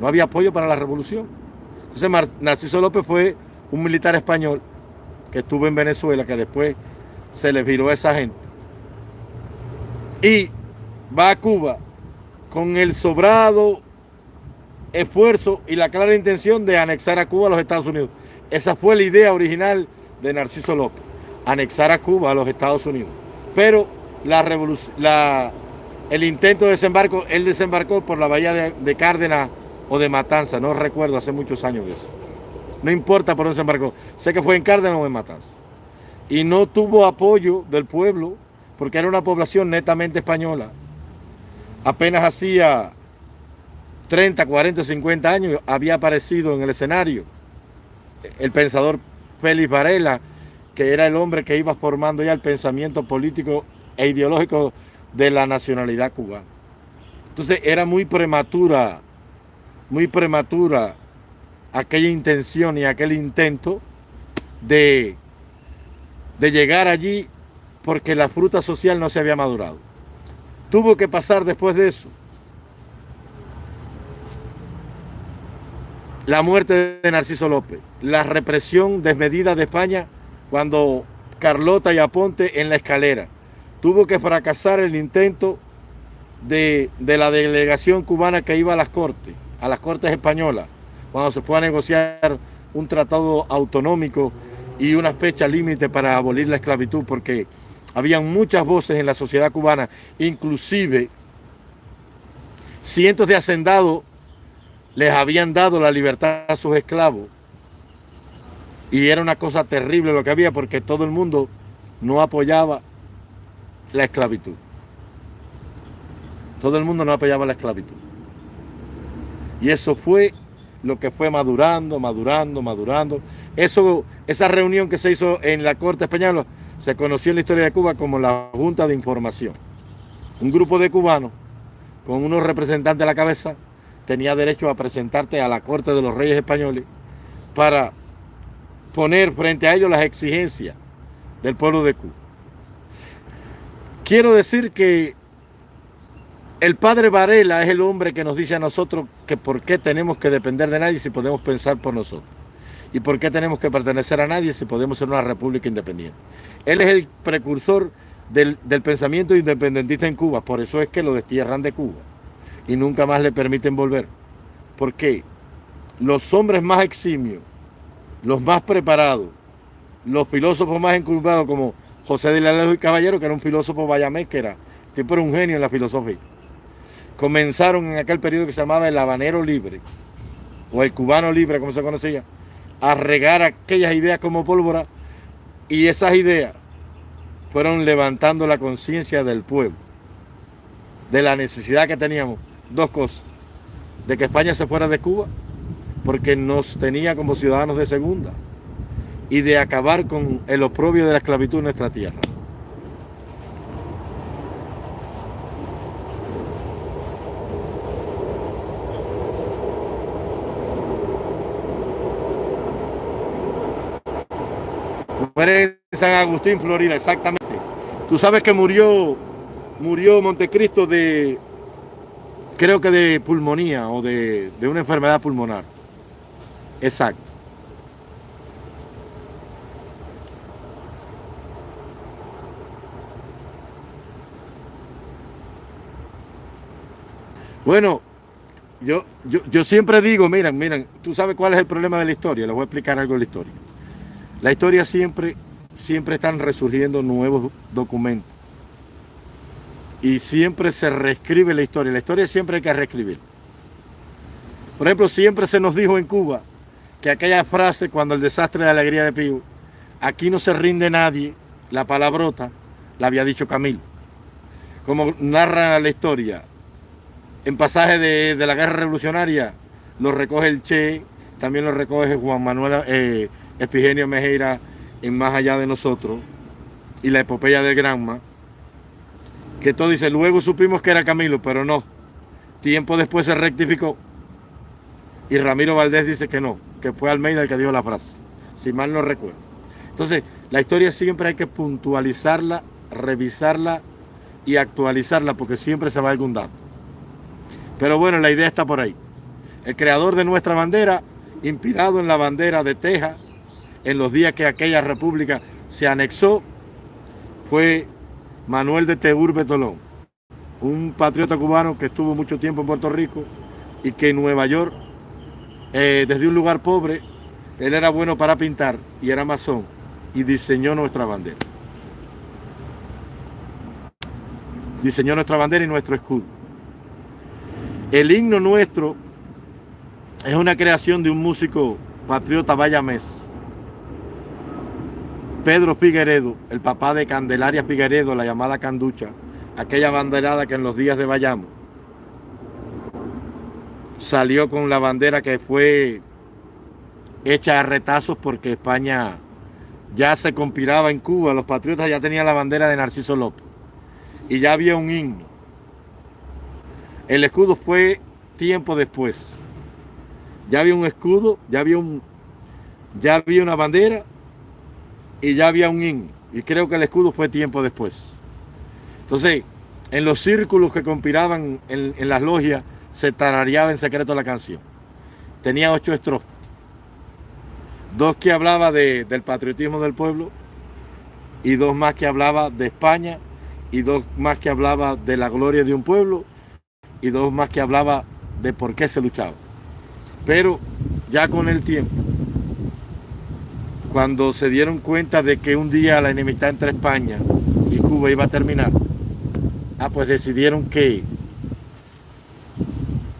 No había apoyo para la revolución. Entonces Narciso López fue un militar español que estuvo en Venezuela, que después se le viró a esa gente. Y va a Cuba con el sobrado esfuerzo y la clara intención de anexar a Cuba a los Estados Unidos. Esa fue la idea original de Narciso López, anexar a Cuba a los Estados Unidos. Pero la el intento de desembarco, él desembarcó por la bahía de, de, Cárdenas o de Matanza, no recuerdo, hace muchos años de eso. No importa por dónde desembarcó, sé que fue en Cárdenas o en Matanza. Y no tuvo apoyo del pueblo, porque era una población netamente española. Apenas hacía 30, 40, 50 años había aparecido en el escenario el pensador Félix Varela, que era el hombre que iba formando ya el pensamiento político e ideológico de la nacionalidad cubana. Entonces era muy prematura, muy prematura aquella intención y aquel intento de, de llegar allí porque la fruta social no se había madurado. Tuvo que pasar después de eso la muerte de Narciso López, la represión desmedida de España cuando Carlota y Aponte en la escalera. Tuvo que fracasar el intento de, la delegación cubana que iba a las cortes, a las cortes españolas, cuando se fue a negociar un tratado autonómico y una fecha límite para abolir la esclavitud, porque habían muchas voces en la sociedad cubana, inclusive cientos de hacendados les habían dado la libertad a sus esclavos. Y era una cosa terrible lo que había porque todo el mundo no apoyaba la esclavitud. Todo el mundo no apoyaba la esclavitud. Y eso fue lo que fue madurando, madurando, madurando. Eso, esa reunión que se hizo en la Corte Española se conoció en la historia de Cuba como la Junta de Información. Un grupo de cubanos con unos representantes a la cabeza tenía derecho a presentarte a la Corte de los Reyes Españoles para poner frente a ellos las exigencias del pueblo de Cuba. Quiero decir que el padre Varela es el hombre que nos dice a nosotros que por qué tenemos que depender de nadie si podemos pensar por nosotros. Y por qué tenemos que pertenecer a nadie si podemos ser una república independiente. Él es el precursor del, pensamiento independentista en Cuba, por eso es que lo destierran de Cuba y nunca más le permiten volver. Porque los hombres más eximios los más preparados, los filósofos más encurvados como José de la Luz y Caballero, que era un filósofo bayamés, que era, tipo era un genio en la filosofía. Comenzaron en aquel periodo que se llamaba el habanero libre, o el cubano libre, como se conocía, a regar aquellas ideas como pólvora, y esas ideas fueron levantando la conciencia del pueblo, de la necesidad que teníamos, dos cosas, de que España se fuera de Cuba, porque nos tenía como ciudadanos de segunda, y de acabar con el oprobio de la esclavitud en nuestra tierra. Muere en San Agustín, Florida, exactamente. Tú sabes que murió, murió Montecristo de, creo que de pulmonía o de, de una enfermedad pulmonar. Exacto. Bueno, yo, yo, yo, siempre digo, miren, miren, tú sabes cuál es el problema de la historia, les voy a explicar algo de la historia. La historia siempre, siempre están resurgiendo nuevos documentos. Y siempre se reescribe la historia. La historia siempre hay que reescribir. Por ejemplo, siempre se nos dijo en Cuba que aquella frase cuando el desastre de alegría de Pío, aquí no se rinde nadie, la palabrota, la había dicho Camilo. Como narra la historia, en pasaje de, la guerra revolucionaria, lo recoge el Che, también lo recoge Juan Manuel eh, Epigenio Mejeira en Más Allá de Nosotros y la epopeya del Granma, que todo dice, luego supimos que era Camilo, pero no. Tiempo después se rectificó y Ramiro Valdés dice que no, que fue Almeida el que dio la frase, si mal no recuerdo. Entonces, la historia siempre hay que puntualizarla, revisarla y actualizarla porque siempre se va algún dato. Pero bueno, la idea está por ahí. El creador de nuestra bandera, inspirado en la bandera de Texas, en los días que aquella república se anexó fue Manuel de Teurbe Tolón, un patriota cubano que estuvo mucho tiempo en Puerto Rico y que en Nueva York, eh, desde un lugar pobre, él era bueno para pintar y era masón y diseñó nuestra bandera. Diseñó nuestra bandera y nuestro escudo. El himno nuestro es una creación de un músico patriota bayamés Pedro Figueredo, el papá de Candelaria Figueredo, la llamada Canducha, aquella banderada que en los días de Bayamo salió con la bandera que fue hecha a retazos porque España ya se conspiraba en Cuba, los patriotas ya tenían la bandera de Narciso López y ya había un himno. El escudo fue tiempo después. Ya había un escudo, ya había ya había una bandera y ya había un in Y creo que el escudo fue tiempo después. Entonces, en los círculos que conspiraban en, las logias, se tarareaba en secreto la canción. Tenía ocho estrofas. Dos que hablaba del patriotismo del pueblo y dos más que hablaba de España y dos más que hablaba de la gloria de un pueblo y dos más que hablaba de por qué se luchaba. Pero ya con el tiempo, cuando se dieron cuenta de que un día la enemistad entre España y Cuba iba a terminar, ah, pues decidieron que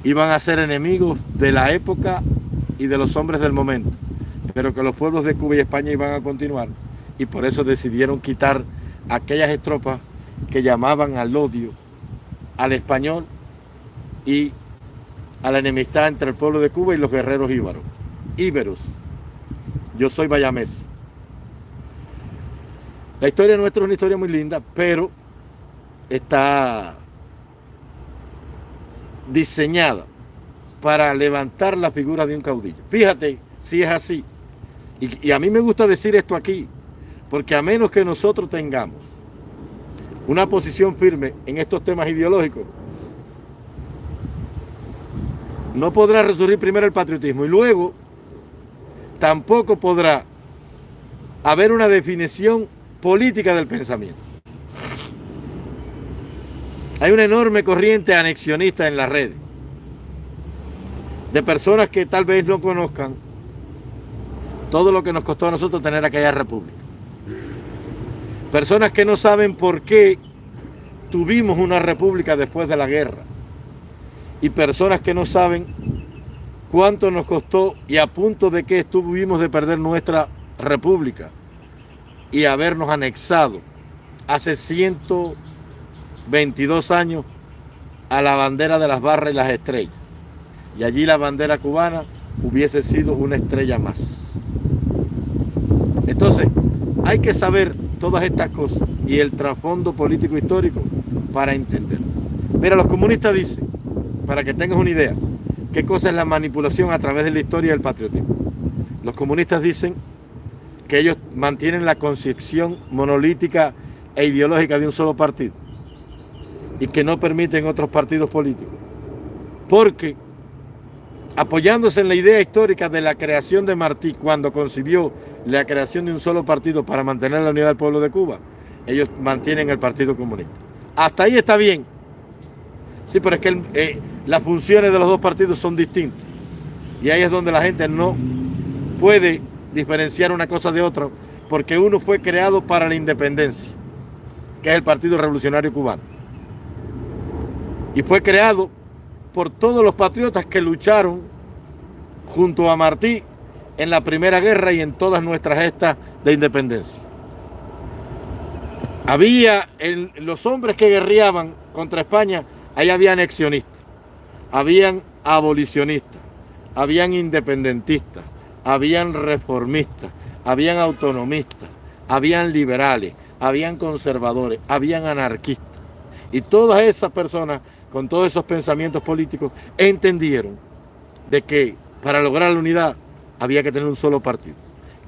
iban a ser enemigos de la época y de los hombres del momento, pero que los pueblos de Cuba y España iban a continuar y por eso decidieron quitar aquellas estropas que llamaban al odio, al español y a la enemistad entre el pueblo de Cuba y los guerreros íbaros, íberos. Yo soy bayamés. La historia nuestra es una historia muy linda, pero está diseñada para levantar la figura de un caudillo. Fíjate si es así. Y, a mí me gusta decir esto aquí, porque a menos que nosotros tengamos una posición firme en estos temas ideológicos, no podrá resurgir primero el patriotismo y luego tampoco podrá haber una definición política del pensamiento. Hay una enorme corriente anexionista en las redes, de personas que tal vez no conozcan todo lo que nos costó a nosotros tener aquella república. Personas que no saben por qué tuvimos una república después de la guerra. Y personas que no saben cuánto nos costó y a punto de que estuvimos de perder nuestra república y habernos anexado hace 122 años a la bandera de las barras y las estrellas. Y allí la bandera cubana hubiese sido una estrella más. Entonces, hay que saber todas estas cosas y el trasfondo político histórico para entender. Mira, los comunistas dicen, para que tengas una idea, qué cosa es la manipulación a través de la historia del patriotismo. Los comunistas dicen que ellos mantienen la concepción monolítica e ideológica de un solo partido y que no permiten otros partidos políticos. Porque apoyándose en la idea histórica de la creación de Martí cuando concibió la creación de un solo partido para mantener la unidad del pueblo de Cuba, ellos mantienen el Partido Comunista. Hasta ahí está bien. Sí, pero es que eh, las funciones de los dos partidos son distintas. Y ahí es donde la gente no puede diferenciar una cosa de otra, porque uno fue creado para la independencia, que es el Partido Revolucionario Cubano. Y fue creado por todos los patriotas que lucharon junto a Martí en la Primera Guerra y en todas nuestras gestas de independencia. Había los hombres que guerreaban contra España, ahí había anexionistas, habían abolicionistas, habían independentistas, habían reformistas, habían autonomistas, habían liberales, habían conservadores, habían anarquistas. Y todas esas personas con todos esos pensamientos políticos entendieron de que para lograr la unidad había que tener un solo partido,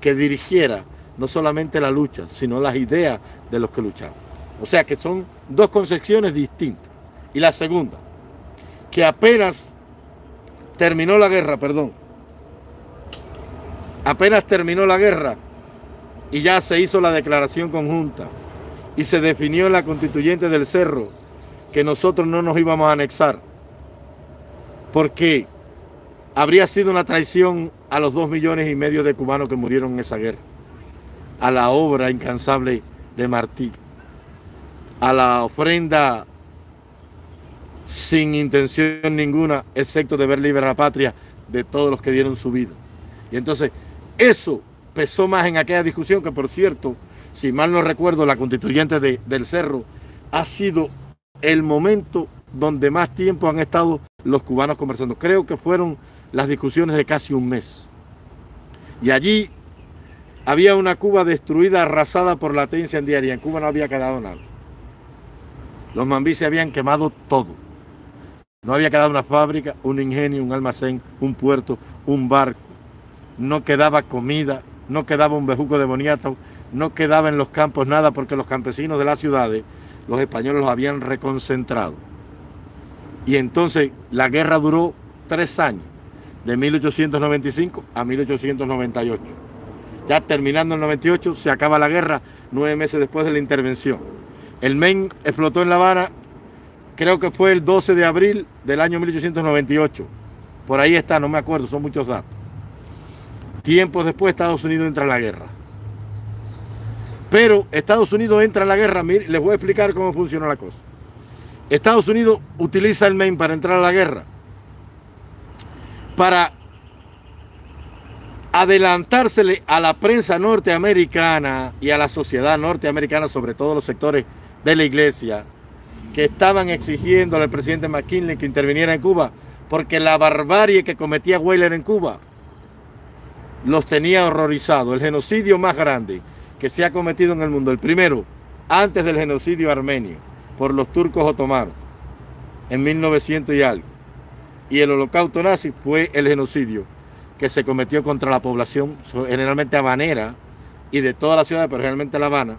que dirigiera no solamente la lucha, sino las ideas de los que luchaban. O sea que son dos concepciones distintas. Y la segunda, que apenas terminó la guerra, perdón, apenas terminó la guerra y ya se hizo la declaración conjunta y se definió en la constituyente del Cerro que nosotros no nos íbamos a anexar porque habría sido una traición a los dos millones y medio de cubanos que murieron en esa guerra, a la obra incansable de Martí, a la ofrenda sin intención ninguna, excepto de ver libre a la patria de todos los que dieron su vida. Y entonces, eso pesó más en aquella discusión que, por cierto, si mal no recuerdo, la constituyente del Cerro ha sido el momento donde más tiempo han estado los cubanos conversando. Creo que fueron las discusiones de casi un mes. Y allí había una Cuba destruida, arrasada por la en diaria. En Cuba no había quedado nada. Los mambí se habían quemado todo. No había quedado una fábrica, un ingenio, un almacén, un puerto, un barco. No quedaba comida, no quedaba un bejuco de boniato, no quedaba en los campos nada porque los campesinos de las ciudades, los españoles los habían reconcentrado. Y entonces la guerra duró tres años de 1895 a 1898. Ya terminando el 98 se acaba la guerra, nueve meses después de la intervención. El MEN explotó en La Habana, creo que fue el 12 de abril del año 1898. Por ahí está, no me acuerdo, son muchos datos. Tiempos después Estados Unidos entra en la guerra. Pero Estados Unidos entra en la guerra, les voy a explicar cómo funciona la cosa. Estados Unidos utiliza el MEN para entrar a la guerra para adelantársele a la prensa norteamericana y a la sociedad norteamericana, sobre todo los sectores de la iglesia, que estaban exigiendo al presidente McKinley que interviniera en Cuba, porque la barbarie que cometía Weyler en Cuba los tenía horrorizados. El genocidio más grande que se ha cometido en el mundo, el primero, antes del genocidio armenio, por los turcos otomanos, en 1900 y algo y el holocausto nazi fue el genocidio que se cometió contra la población, generalmente habanera y de toda la ciudad, pero generalmente La Habana,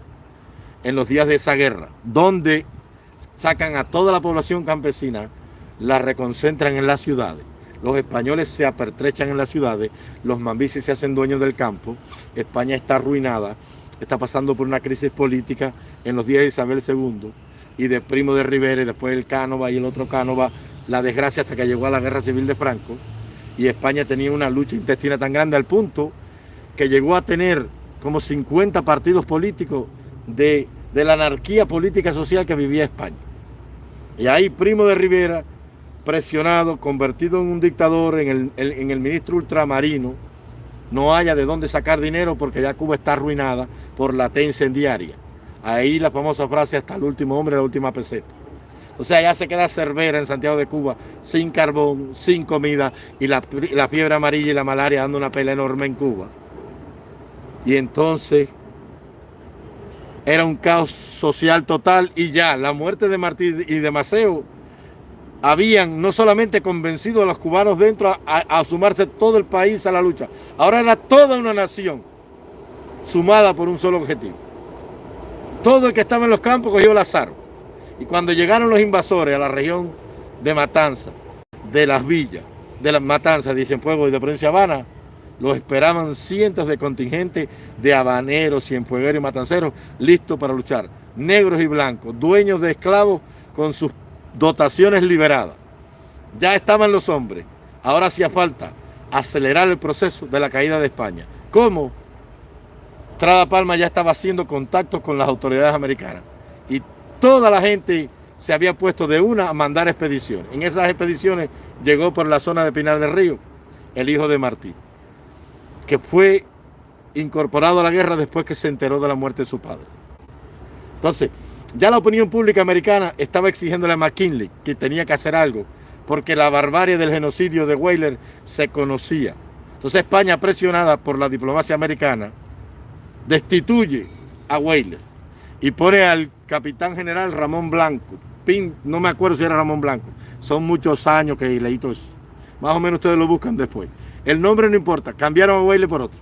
en los días de esa guerra, donde sacan a toda la población campesina, la reconcentran en las ciudades. Los españoles se apertrechan en las ciudades, los mambises se hacen dueños del campo, España está arruinada, está pasando por una crisis política en los días de Isabel II y de Primo de Rivera y después el Cánova y el otro Cánova la desgracia hasta que llegó a la guerra civil de Franco y España tenía una lucha intestina tan grande al punto que llegó a tener como 50 partidos políticos de, la anarquía política social que vivía España. Y ahí Primo de Rivera, presionado, convertido en un dictador, en el, en el ministro ultramarino, no haya de dónde sacar dinero porque ya Cuba está arruinada por la T incendiaria. Ahí la famosa frase hasta el último hombre, la última peseta. O sea, ya se queda Cervera en Santiago de Cuba, sin carbón, sin comida, y la, fiebre amarilla y la malaria dando una pelea enorme en Cuba. Y entonces era un caos social total y ya la muerte de Martí y de Maceo habían no solamente convencido a los cubanos dentro a, sumarse todo el país a la lucha, ahora era toda una nación sumada por un solo objetivo. Todo el que estaba en los campos cogió el azar. Y cuando llegaron los invasores a la región de Matanza, de las villas, de las Matanzas, dicen Fuego y de Provincia Habana, los esperaban cientos de contingentes de habaneros, cienfuegueros y matanceros listos para luchar. Negros y blancos, dueños de esclavos con sus dotaciones liberadas. Ya estaban los hombres. Ahora hacía falta acelerar el proceso de la caída de España. ¿Cómo? Trada Palma ya estaba haciendo contactos con las autoridades americanas y toda la gente se había puesto de una a mandar expediciones. En esas expediciones llegó por la zona de Pinar del Río el hijo de Martí, que fue incorporado a la guerra después que se enteró de la muerte de su padre. Entonces, ya la opinión pública americana estaba exigiéndole a McKinley que tenía que hacer algo, porque la barbarie del genocidio de Weyler se conocía. Entonces España, presionada por la diplomacia americana, destituye a Weyler y pone al capitán general Ramón Blanco. Pin, no me acuerdo si era Ramón Blanco. Son muchos años que leí todo eso. Más o menos ustedes lo buscan después. El nombre no importa, cambiaron a Weyler por otro.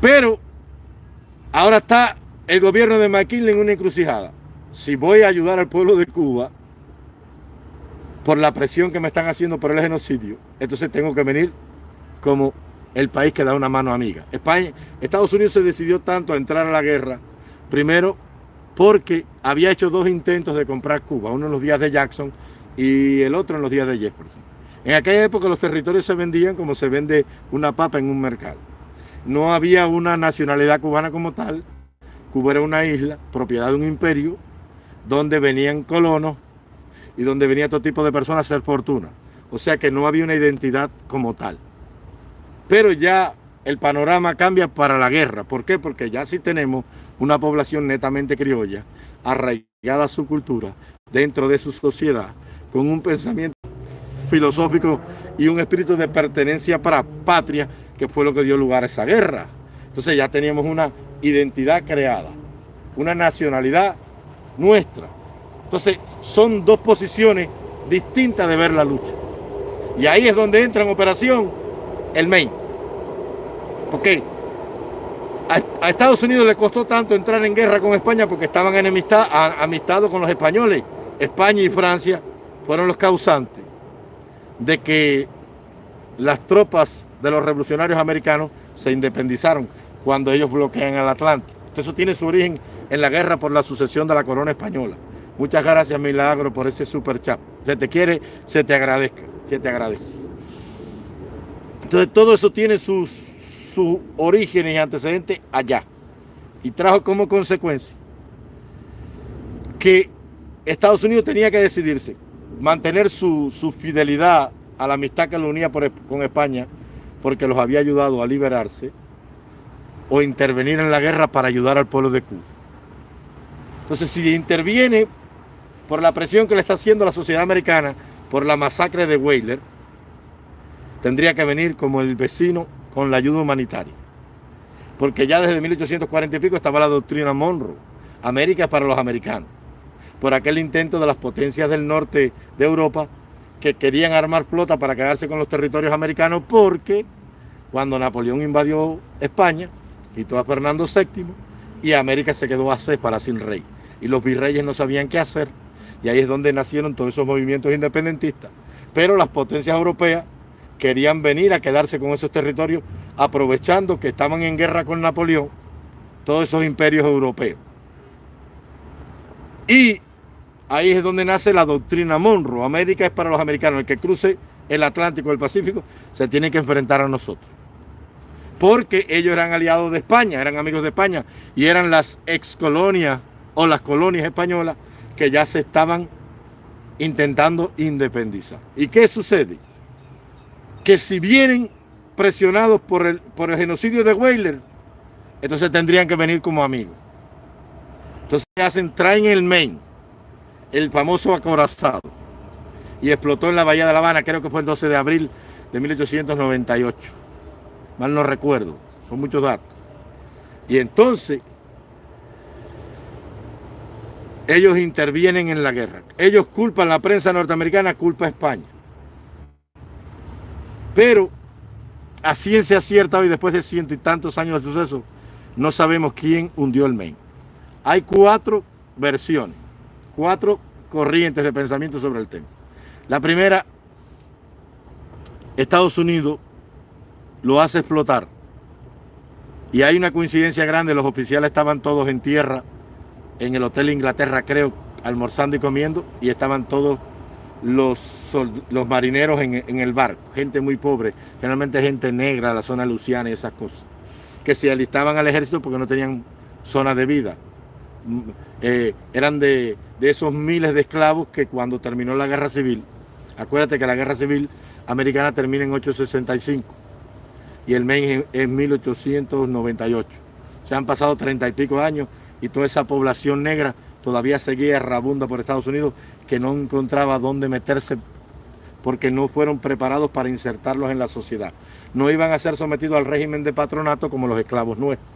Pero ahora está el gobierno de McKinley en una encrucijada. Si voy a ayudar al pueblo de Cuba por la presión que me están haciendo por el genocidio, entonces tengo que venir como el país que da una mano amiga. España, Estados Unidos se decidió tanto a entrar a la guerra, primero porque había hecho dos intentos de comprar Cuba, uno en los días de Jackson y el otro en los días de Jefferson. En aquella época los territorios se vendían como se vende una papa en un mercado. No había una nacionalidad cubana como tal, Cuba era una isla, propiedad de un imperio, donde venían colonos y donde venía todo tipo de personas a hacer fortuna. O sea que no había una identidad como tal. Pero ya el panorama cambia para la guerra. ¿Por qué? Porque ya sí tenemos una población netamente criolla, arraigada a su cultura, dentro de su sociedad, con un pensamiento filosófico y un espíritu de pertenencia para patria, que fue lo que dio lugar a esa guerra. Entonces ya teníamos una identidad creada, una nacionalidad nuestra. Entonces, son dos posiciones distintas de ver la lucha. Y ahí es donde entra en operación el Maine. Porque a, Estados Unidos le costó tanto entrar en guerra con España porque estaban enemistad, amistados con los españoles. España y Francia fueron los causantes de que las tropas de los revolucionarios americanos se independizaron cuando ellos bloquean el Atlántico. eso tiene su origen en la guerra por la sucesión de la corona española. Muchas gracias, Milagro, por ese super chat. Se te quiere, se te agradezca, se te agradece. Entonces, todo eso tiene sus, sus orígenes y antecedentes allá. Y trajo como consecuencia que Estados Unidos tenía que decidirse, mantener su, fidelidad a la amistad que lo unía con España, porque los había ayudado a liberarse, o intervenir en la guerra para ayudar al pueblo de Cuba. Entonces, si interviene por la presión que le está haciendo la sociedad americana por la masacre de Weyler, tendría que venir como el vecino con la ayuda humanitaria. Porque ya desde 1840 y pico estaba la doctrina Monroe, América para los americanos, por aquel intento de las potencias del norte de Europa que querían armar flota para quedarse con los territorios americanos porque cuando Napoleón invadió España, quitó a Fernando VII y América se quedó a para sin rey. Y los virreyes no sabían qué hacer. Y ahí es donde nacieron todos esos movimientos independentistas. Pero las potencias europeas querían venir a quedarse con esos territorios aprovechando que estaban en guerra con Napoleón, todos esos imperios europeos. Y ahí es donde nace la doctrina Monroe. América es para los americanos. El que cruce el Atlántico el Pacífico se tiene que enfrentar a nosotros. porque ellos eran aliados de España, eran amigos de España y eran las ex colonias o las colonias españolas que ya se estaban intentando independizar. ¿Y qué sucede? Que si vienen presionados por el, por el genocidio de Weyler, entonces tendrían que venir como amigos. Entonces hacen? Traen el Maine, el famoso acorazado, y explotó en la Bahía de La Habana, creo que fue el 12 de abril de 1898. Mal no recuerdo, son muchos datos. Y entonces ellos intervienen en la guerra. Ellos culpan, la prensa norteamericana culpa a España. Pero a ciencia cierta hoy, después de ciento y tantos años de suceso, no sabemos quién hundió el Maine. Hay cuatro versiones, cuatro corrientes de pensamiento sobre el tema. La primera, Estados Unidos lo hace explotar. Y hay una coincidencia grande, los oficiales estaban todos en tierra en el Hotel Inglaterra, creo, almorzando y comiendo, y estaban todos los, los marineros en, el barco, gente muy pobre, generalmente gente negra, la zona luciana y esas cosas, que se alistaban al ejército porque no tenían zona de vida. Eh, eran de, de esos miles de esclavos que cuando terminó la guerra civil, acuérdate que la guerra civil americana termina en 865 y el Maine en 1898. Se han pasado treinta y pico años y toda esa población negra todavía seguía rabunda por Estados Unidos que no encontraba dónde meterse porque no fueron preparados para insertarlos en la sociedad. No iban a ser sometidos al régimen de patronato como los esclavos nuestros.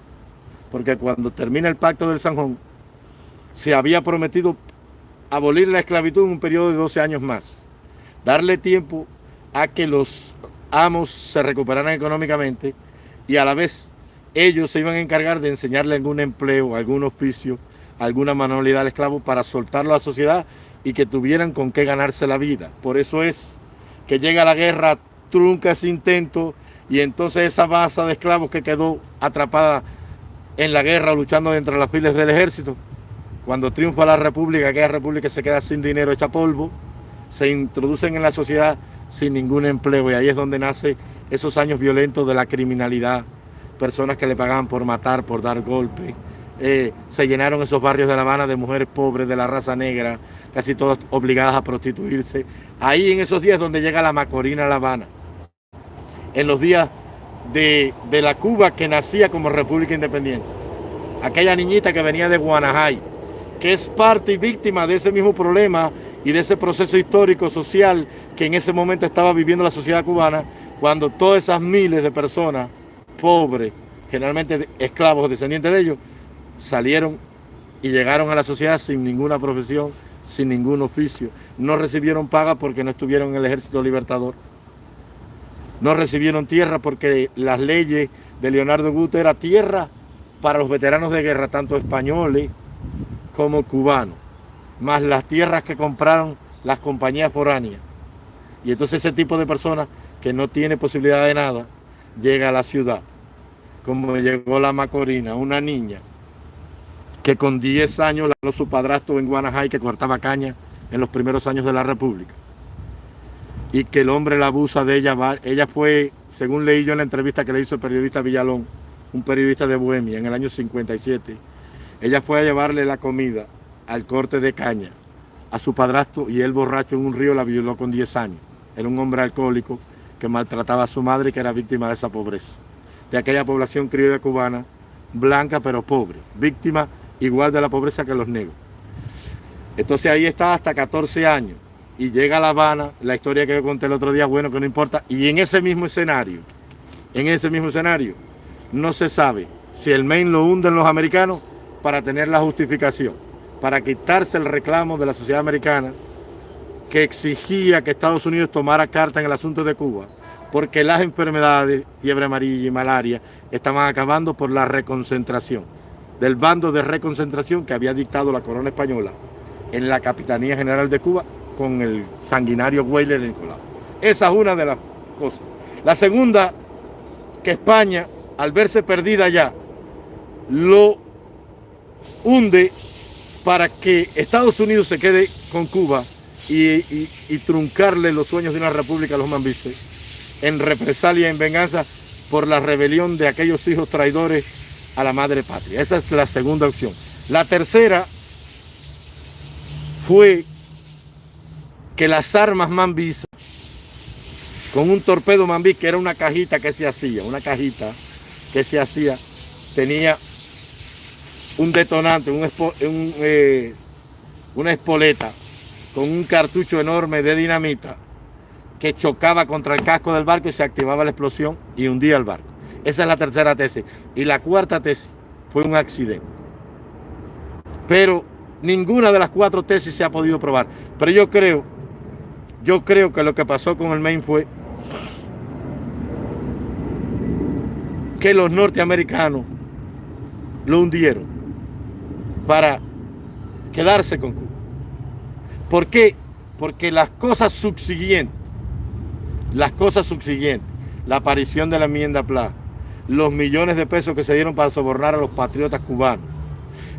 Porque cuando termina el pacto del Sanjón, se había prometido abolir la esclavitud en un periodo de 12 años más. Darle tiempo a que los amos se recuperaran económicamente y a la vez ellos se iban a encargar de enseñarle algún empleo, algún oficio, alguna manualidad al esclavo para soltarlo a la sociedad y que tuvieran con qué ganarse la vida. Por eso es que llega la guerra, trunca ese intento y entonces esa masa de esclavos que quedó atrapada en la guerra luchando entre las filas del ejército, cuando triunfa la república, aquella república se queda sin dinero, hecha polvo, se introducen en la sociedad sin ningún empleo y ahí es donde nace esos años violentos de la criminalidad, personas que le pagaban por matar, por dar golpes. Eh, se llenaron esos barrios de La Habana de mujeres pobres de la raza negra, casi todas obligadas a prostituirse. Ahí en esos días donde llega la Macorina a La Habana, en los días de, de la Cuba que nacía como República Independiente. Aquella niñita que venía de Guanajay, que es parte y víctima de ese mismo problema y de ese proceso histórico, social, que en ese momento estaba viviendo la sociedad cubana, cuando todas esas miles de personas pobres, generalmente esclavos descendientes de ellos, salieron y llegaron a la sociedad sin ninguna profesión, sin ningún oficio. No recibieron paga porque no estuvieron en el ejército libertador. No recibieron tierra porque las leyes de Leonardo Guto era tierra para los veteranos de guerra, tanto españoles como cubanos, más las tierras que compraron las compañías foráneas. Y entonces ese tipo de personas que no tiene posibilidad de nada, llega a la ciudad, como llegó la Macorina, una niña que con 10 años la su padrastro en Guanajay que cortaba caña en los primeros años de la República. Y que el hombre la abusa de ella. Ella fue, según leí yo en la entrevista que le hizo el periodista Villalón, un periodista de Bohemia en el año 57, ella fue a llevarle la comida al corte de caña a su padrastro y él borracho en un río la violó con 10 años. Era un hombre alcohólico que maltrataba a su madre y que era víctima de esa pobreza. De aquella población criolla cubana, blanca pero pobre, víctima igual de la pobreza que los negros. Entonces ahí está hasta 14 años y llega a La Habana, la historia que yo conté el otro día, bueno, que no importa, y en ese mismo escenario, en ese mismo escenario, no se sabe si el Maine lo hunden los americanos para tener la justificación, para quitarse el reclamo de la sociedad americana que exigía que Estados Unidos tomara carta en el asunto de Cuba, porque las enfermedades, fiebre amarilla y malaria, estaban acabando por la reconcentración del bando de reconcentración que había dictado la corona española en la Capitanía General de Cuba con el sanguinario Weyler Nicolau. Esa es una de las cosas. La segunda, que España, al verse perdida ya, lo hunde para que Estados Unidos se quede con Cuba y, truncarle los sueños de una república a los mambises en represalia, en venganza por la rebelión de aquellos hijos traidores a la madre patria. Esa es la segunda opción. La tercera fue que las armas Mambisa, con un torpedo Mambí, que era una cajita que se hacía, una cajita que se hacía, tenía un detonante, un, eh, una espoleta con un cartucho enorme de dinamita que chocaba contra el casco del barco y se activaba la explosión y hundía el barco. Esa es la tercera tesis. Y la cuarta tesis fue un accidente. Pero ninguna de las cuatro tesis se ha podido probar. Pero yo creo, yo creo que lo que pasó con el Maine fue que los norteamericanos lo hundieron para quedarse con Cuba. ¿Por qué? Porque las cosas subsiguientes, las cosas subsiguientes, la aparición de la enmienda PLA, los millones de pesos que se dieron para sobornar a los patriotas cubanos,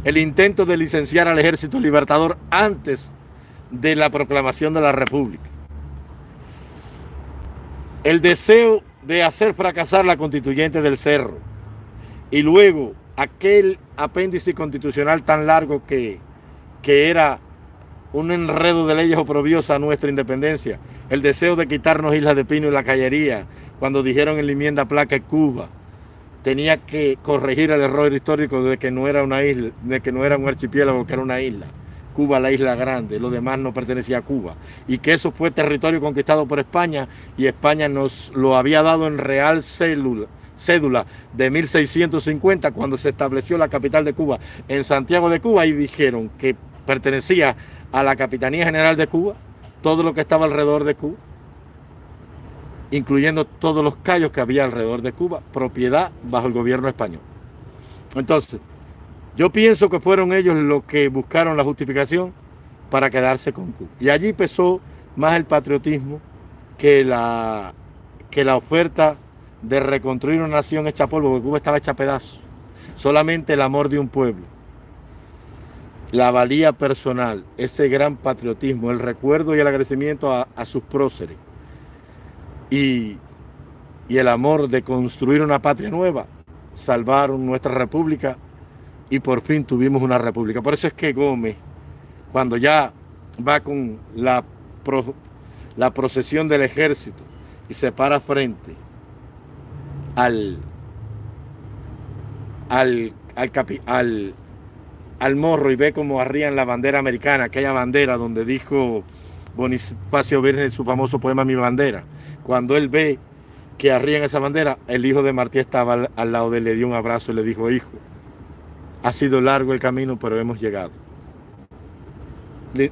el intento de licenciar al ejército libertador antes de la proclamación de la república, el deseo de hacer fracasar la constituyente del Cerro y luego aquel apéndice constitucional tan largo que, que era un enredo de leyes oprobiosas a nuestra independencia, el deseo de quitarnos Islas de Pino y la Callería, cuando dijeron en la enmienda placa Cuba tenía que corregir el error histórico de que no era una isla, de que no era un archipiélago, que era una isla. Cuba la isla grande, lo demás no pertenecía a Cuba. Y que eso fue territorio conquistado por España y España nos lo había dado en real célula, cédula de 1650 cuando se estableció la capital de Cuba en Santiago de Cuba y dijeron que pertenecía a la Capitanía General de Cuba, todo lo que estaba alrededor de Cuba, incluyendo todos los callos que había alrededor de Cuba, propiedad bajo el gobierno español. Entonces, yo pienso que fueron ellos los que buscaron la justificación para quedarse con Cuba. Y allí pesó más el patriotismo que la, que la oferta de reconstruir una nación hecha polvo, porque Cuba estaba hecha a pedazos. Solamente el amor de un pueblo, la valía personal, ese gran patriotismo, el recuerdo y el agradecimiento a, sus próceres y, el amor de construir una patria nueva, salvaron nuestra república y por fin tuvimos una república. Por eso es que Gómez, cuando ya va con la, la procesión del ejército y se para frente al, al, al, al morro y ve cómo arrían la bandera americana, aquella bandera donde dijo Bonifacio Virgen su famoso poema Mi Bandera, cuando él ve que arrían esa bandera, el hijo de Martí estaba al, lado de él, le dio un abrazo y le dijo, hijo, ha sido largo el camino, pero hemos llegado.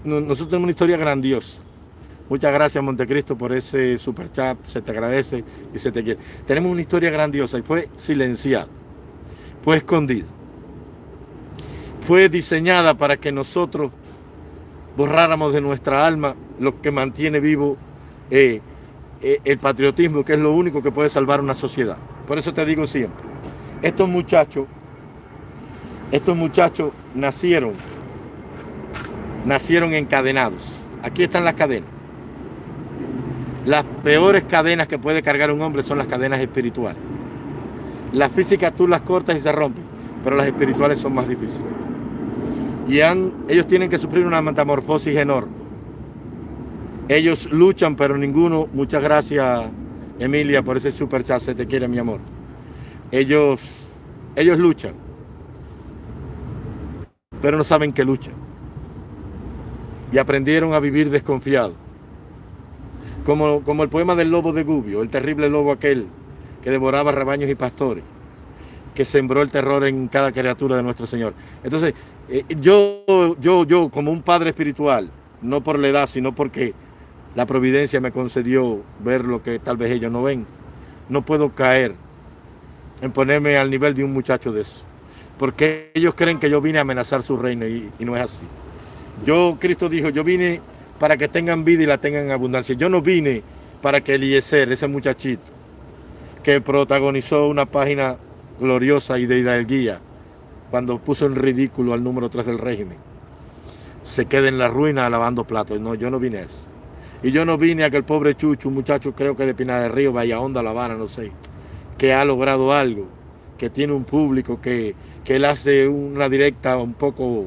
Nosotros tenemos una historia grandiosa. Muchas gracias Montecristo por ese super chat, se te agradece y se te quiere. Tenemos una historia grandiosa y fue silenciada, fue escondida. Fue diseñada para que nosotros borráramos de nuestra alma lo que mantiene vivo eh, eh, el patriotismo, que es lo único que puede salvar una sociedad. Por eso te digo siempre, estos muchachos, estos muchachos nacieron, nacieron encadenados. Aquí están las cadenas. Las peores cadenas que puede cargar un hombre son las cadenas espirituales. Las físicas tú las cortas y se rompen, pero las espirituales son más difíciles. Y ellos tienen que sufrir una metamorfosis enorme. Ellos luchan, pero ninguno, muchas gracias Emilia por ese super chat, se te quiere mi amor. Ellos, ellos luchan, pero no saben que luchan. Y aprendieron a vivir desconfiados. Como, como el poema del lobo de Gubio, el terrible lobo aquel que devoraba rebaños y pastores, que sembró el terror en cada criatura de nuestro Señor. Entonces, eh, yo, yo, yo, como un padre espiritual, no por la edad, sino porque la providencia me concedió ver lo que tal vez ellos no ven. No puedo caer en ponerme al nivel de un muchacho de eso. Porque ellos creen que yo vine a amenazar su reino y, no es así. Yo, Cristo dijo, yo vine para que tengan vida y la tengan en abundancia. Yo no vine para que Eliezer, ese muchachito, que protagonizó una página gloriosa y de hidalguía, cuando puso en ridículo al número 3 del régimen, se quede en la ruina lavando platos. No, yo no vine a eso. Y yo no vine a que el pobre Chucho, un muchacho creo que de Pina de Río, Vaya Onda, La Habana, no sé, que ha logrado algo, que tiene un público, que, que él hace una directa un poco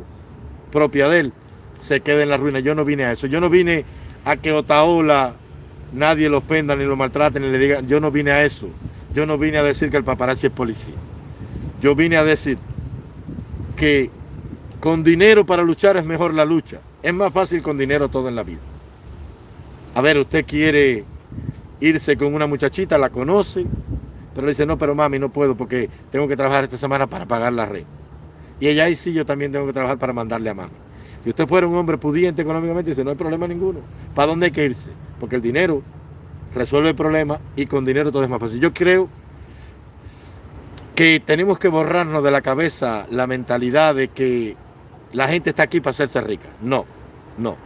propia de él, se quede en la ruina. Yo no vine a eso. Yo no vine a que Otaola nadie lo ofenda, ni lo maltrate, ni le diga. Yo no vine a eso. Yo no vine a decir que el paparazzi es policía. Yo vine a decir que con dinero para luchar es mejor la lucha. Es más fácil con dinero todo en la vida. A ver, usted quiere irse con una muchachita, la conoce, pero le dice, no, pero mami, no puedo porque tengo que trabajar esta semana para pagar la renta. Y ella ahí sí, yo también tengo que trabajar para mandarle a mami. Si usted fuera un hombre pudiente económicamente, dice, no hay problema ninguno. ¿Para dónde hay que irse? Porque el dinero resuelve el problema y con dinero todo es más fácil. Yo creo que tenemos que borrarnos de la cabeza la mentalidad de que la gente está aquí para hacerse rica. No, no.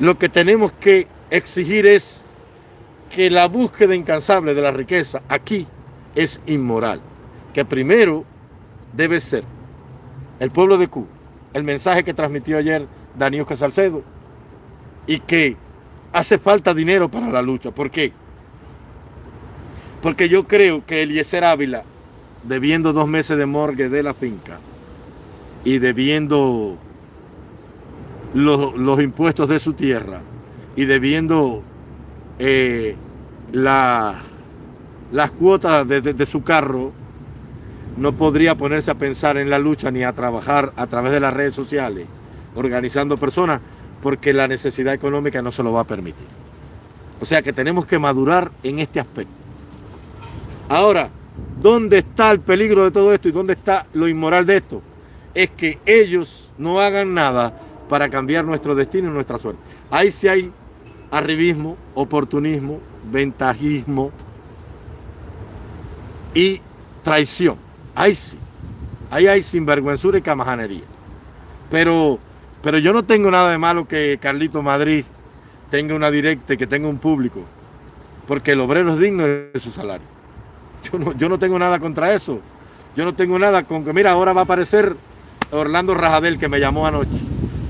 Lo que tenemos que exigir es que la búsqueda incansable de la riqueza aquí es inmoral. Que primero debe ser el pueblo de Cuba, el mensaje que transmitió ayer Daniel Casalcedo, y que hace falta dinero para la lucha. ¿Por qué? Porque yo creo que Eliezer Ávila, debiendo dos meses de morgue de la finca y debiendo los, impuestos de su tierra y debiendo eh, la, las cuotas de su carro, no podría ponerse a pensar en la lucha ni a trabajar a través de las redes sociales, organizando personas, porque la necesidad económica no se lo va a permitir. O sea que tenemos que madurar en este aspecto. Ahora, ¿dónde está el peligro de todo esto y dónde está lo inmoral de esto? Es que ellos no hagan nada para cambiar nuestro destino y nuestra suerte. Ahí sí hay arribismo, oportunismo, ventajismo y traición. Ahí sí. Ahí hay sinvergüenzura y camajanería. Pero, pero yo no tengo nada de malo que Carlito Madrid tenga una directa y que tenga un público. Porque el obrero es digno de su salario. Yo no, yo no tengo nada contra eso. Yo no tengo nada con que, mira, ahora va a aparecer Orlando Rajadel que me llamó anoche.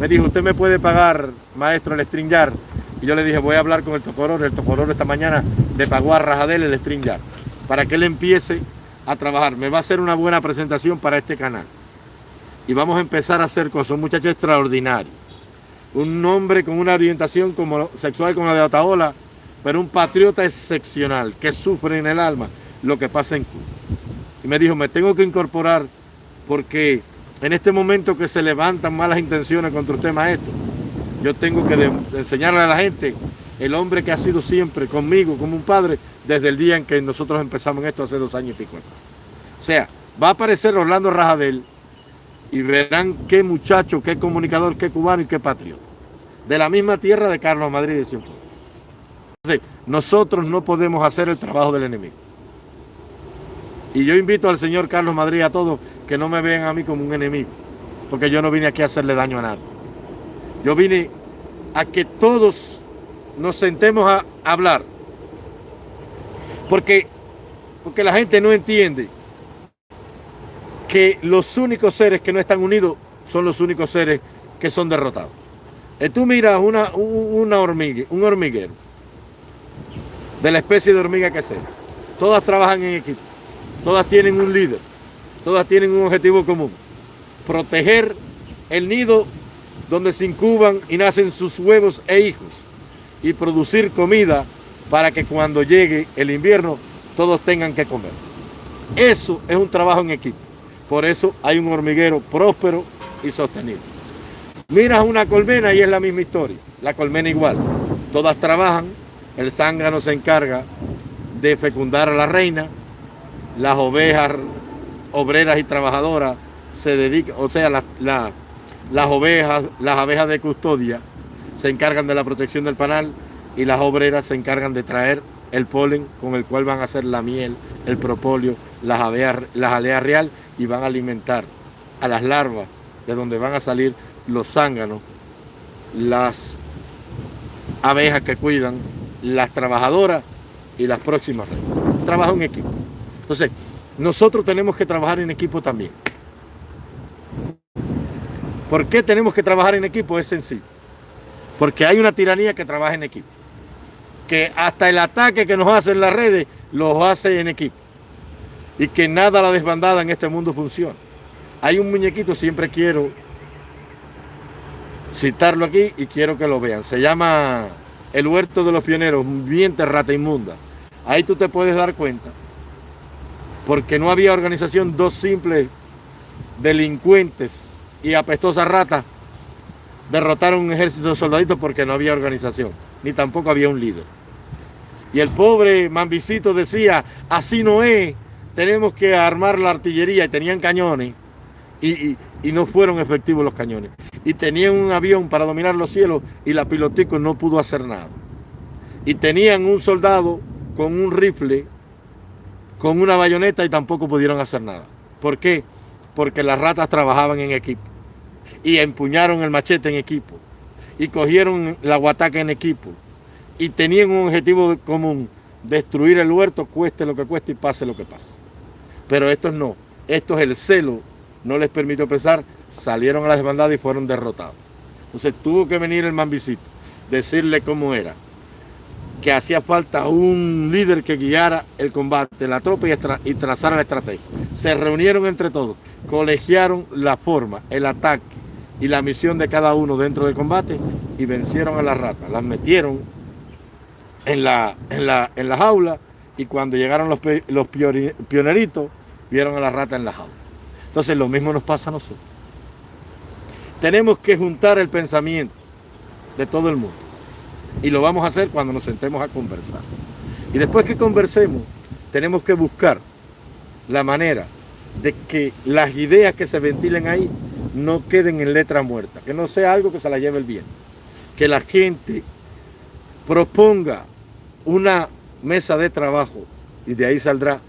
Me dijo, usted me puede pagar, maestro, el string yard. Y yo le dije, voy a hablar con el Tocororo. El Tocororo esta mañana le pagó a Rajadel el string yard. Para que él empiece a trabajar. Me va a hacer una buena presentación para este canal. Y vamos a empezar a hacer cosas. Un muchacho extraordinario. Un hombre con una orientación como sexual como la de Otaola, pero un patriota excepcional que sufre en el alma lo que pasa en Cuba. Y me dijo, me tengo que incorporar porque en este momento que se levantan malas intenciones contra usted, maestro, yo tengo que enseñarle a la gente el hombre que ha sido siempre conmigo como un padre desde el día en que nosotros empezamos esto hace dos años y pico. O sea, va a aparecer Orlando Rajadel y verán qué muchacho, qué comunicador, qué cubano y qué patriota. De la misma tierra de Carlos Madrid de Cienfuegos. Entonces, nosotros no podemos hacer el trabajo del enemigo. Y yo invito al señor Carlos Madrid a todos que no me vean a mí como un enemigo, porque yo no vine aquí a hacerle daño a nadie. Yo vine a que todos nos sentemos a hablar. Porque, porque la gente no entiende que los únicos seres que no están unidos son los únicos seres que son derrotados. Y tú miras una, una hormiga, un hormiguero, de la especie de hormiga que sea. Todas trabajan en equipo, todas tienen un líder, todas tienen un objetivo común. Proteger el nido donde se incuban y nacen sus huevos e hijos y producir comida para que cuando llegue el invierno todos tengan que comer. Eso es un trabajo en equipo. Por eso hay un hormiguero próspero y sostenible. Miras una colmena y es la misma historia. La colmena igual. Todas trabajan, el zángano se encarga de fecundar a la reina, las ovejas obreras y trabajadoras se dedican, o sea, la, la, las ovejas, las abejas de custodia se encargan de la protección del panal y las obreras se encargan de traer el polen con el cual van a hacer la miel, el propóleo, las, las aleas real y van a alimentar a las larvas de donde van a salir los zánganos, las abejas que cuidan, las trabajadoras y las próximas. Trabajo en equipo. Entonces, nosotros tenemos que trabajar en equipo también. ¿Por qué tenemos que trabajar en equipo? Es sencillo. Porque hay una tiranía que trabaja en equipo. Que hasta el ataque que nos hacen las redes, los hace en equipo. y que nada la desbandada en este mundo funciona. Hay un muñequito, siempre quiero citarlo aquí y quiero que lo vean. Se llama El Huerto de los Pioneros, bien rata inmunda. Ahí tú te puedes dar cuenta, porque no había organización, dos simples delincuentes y apestosas ratas derrotaron un ejército de soldaditos porque no había organización, ni tampoco había un líder. Y el pobre Mambicito decía, así no es, tenemos que armar la artillería, y tenían cañones, y, no fueron efectivos los cañones. Y tenían un avión para dominar los cielos, y la pilotico no pudo hacer nada. Y tenían un soldado con un rifle, con una bayoneta, y tampoco pudieron hacer nada. ¿Por qué? Porque las ratas trabajaban en equipo y empuñaron el machete en equipo y cogieron la guataca en equipo y tenían un objetivo común, destruir el huerto, cueste lo que cueste y pase lo que pase. Pero estos no, estos el celo no les permitió pesar, salieron a la desbandada y fueron derrotados. Entonces tuvo que venir el mambicito, decirle cómo era, que hacía falta un líder que guiara el combate, la tropa y, y trazara la estrategia. Se reunieron entre todos, colegiaron la forma, el ataque, y la misión de cada uno dentro del combate y vencieron a las ratas. Las metieron en la, en la, en la jaula y cuando llegaron los, los pioneritos vieron a la rata en la jaula. Entonces lo mismo nos pasa a nosotros. Tenemos que juntar el pensamiento de todo el mundo y lo vamos a hacer cuando nos sentemos a conversar. Y después que conversemos, tenemos que buscar la manera de que las ideas que se ventilen ahí no queden en letra muerta, que no sea algo que se la lleve el viento. Que la gente proponga una mesa de trabajo y de ahí saldrá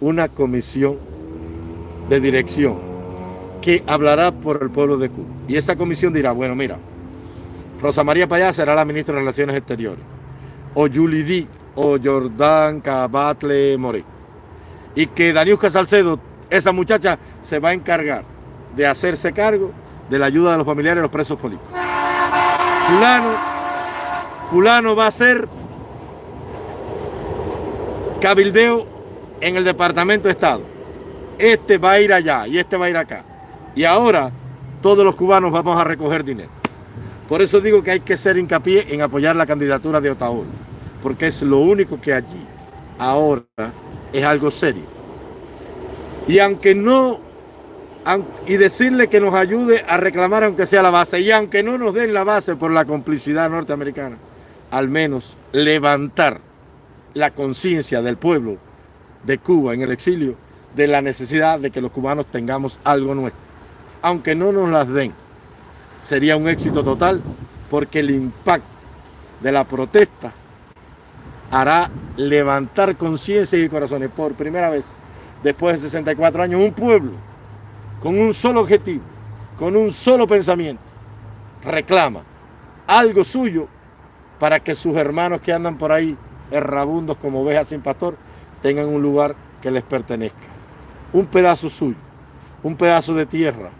una comisión de dirección que hablará por el pueblo de Cuba. Y esa comisión dirá, bueno, mira, Rosa María Payá será la ministra de Relaciones Exteriores, o Yulidí, o Jordán Cabatle More. Y que Daniusca Salcedo, esa muchacha, se va a encargar de hacerse cargo de la ayuda de los familiares de los presos políticos. Fulano, fulano va a ser cabildeo en el Departamento de Estado. Este va a ir allá y este va a ir acá. Y ahora todos los cubanos vamos a recoger dinero. Por eso digo que hay que hacer hincapié en apoyar la candidatura de Otaola, porque es lo único que allí ahora es algo serio. Y aunque no y decirle que nos ayude a reclamar aunque sea la base. Y aunque no nos den la base por la complicidad norteamericana, al menos levantar la conciencia del pueblo de Cuba en el exilio de la necesidad de que los cubanos tengamos algo nuestro. Aunque no nos las den, sería un éxito total porque el impacto de la protesta hará levantar conciencia y corazones por primera vez después de 64 años un pueblo con un solo objetivo, con un solo pensamiento, reclama algo suyo para que sus hermanos que andan por ahí errabundos como ovejas sin pastor tengan un lugar que les pertenezca. Un pedazo suyo, un pedazo de tierra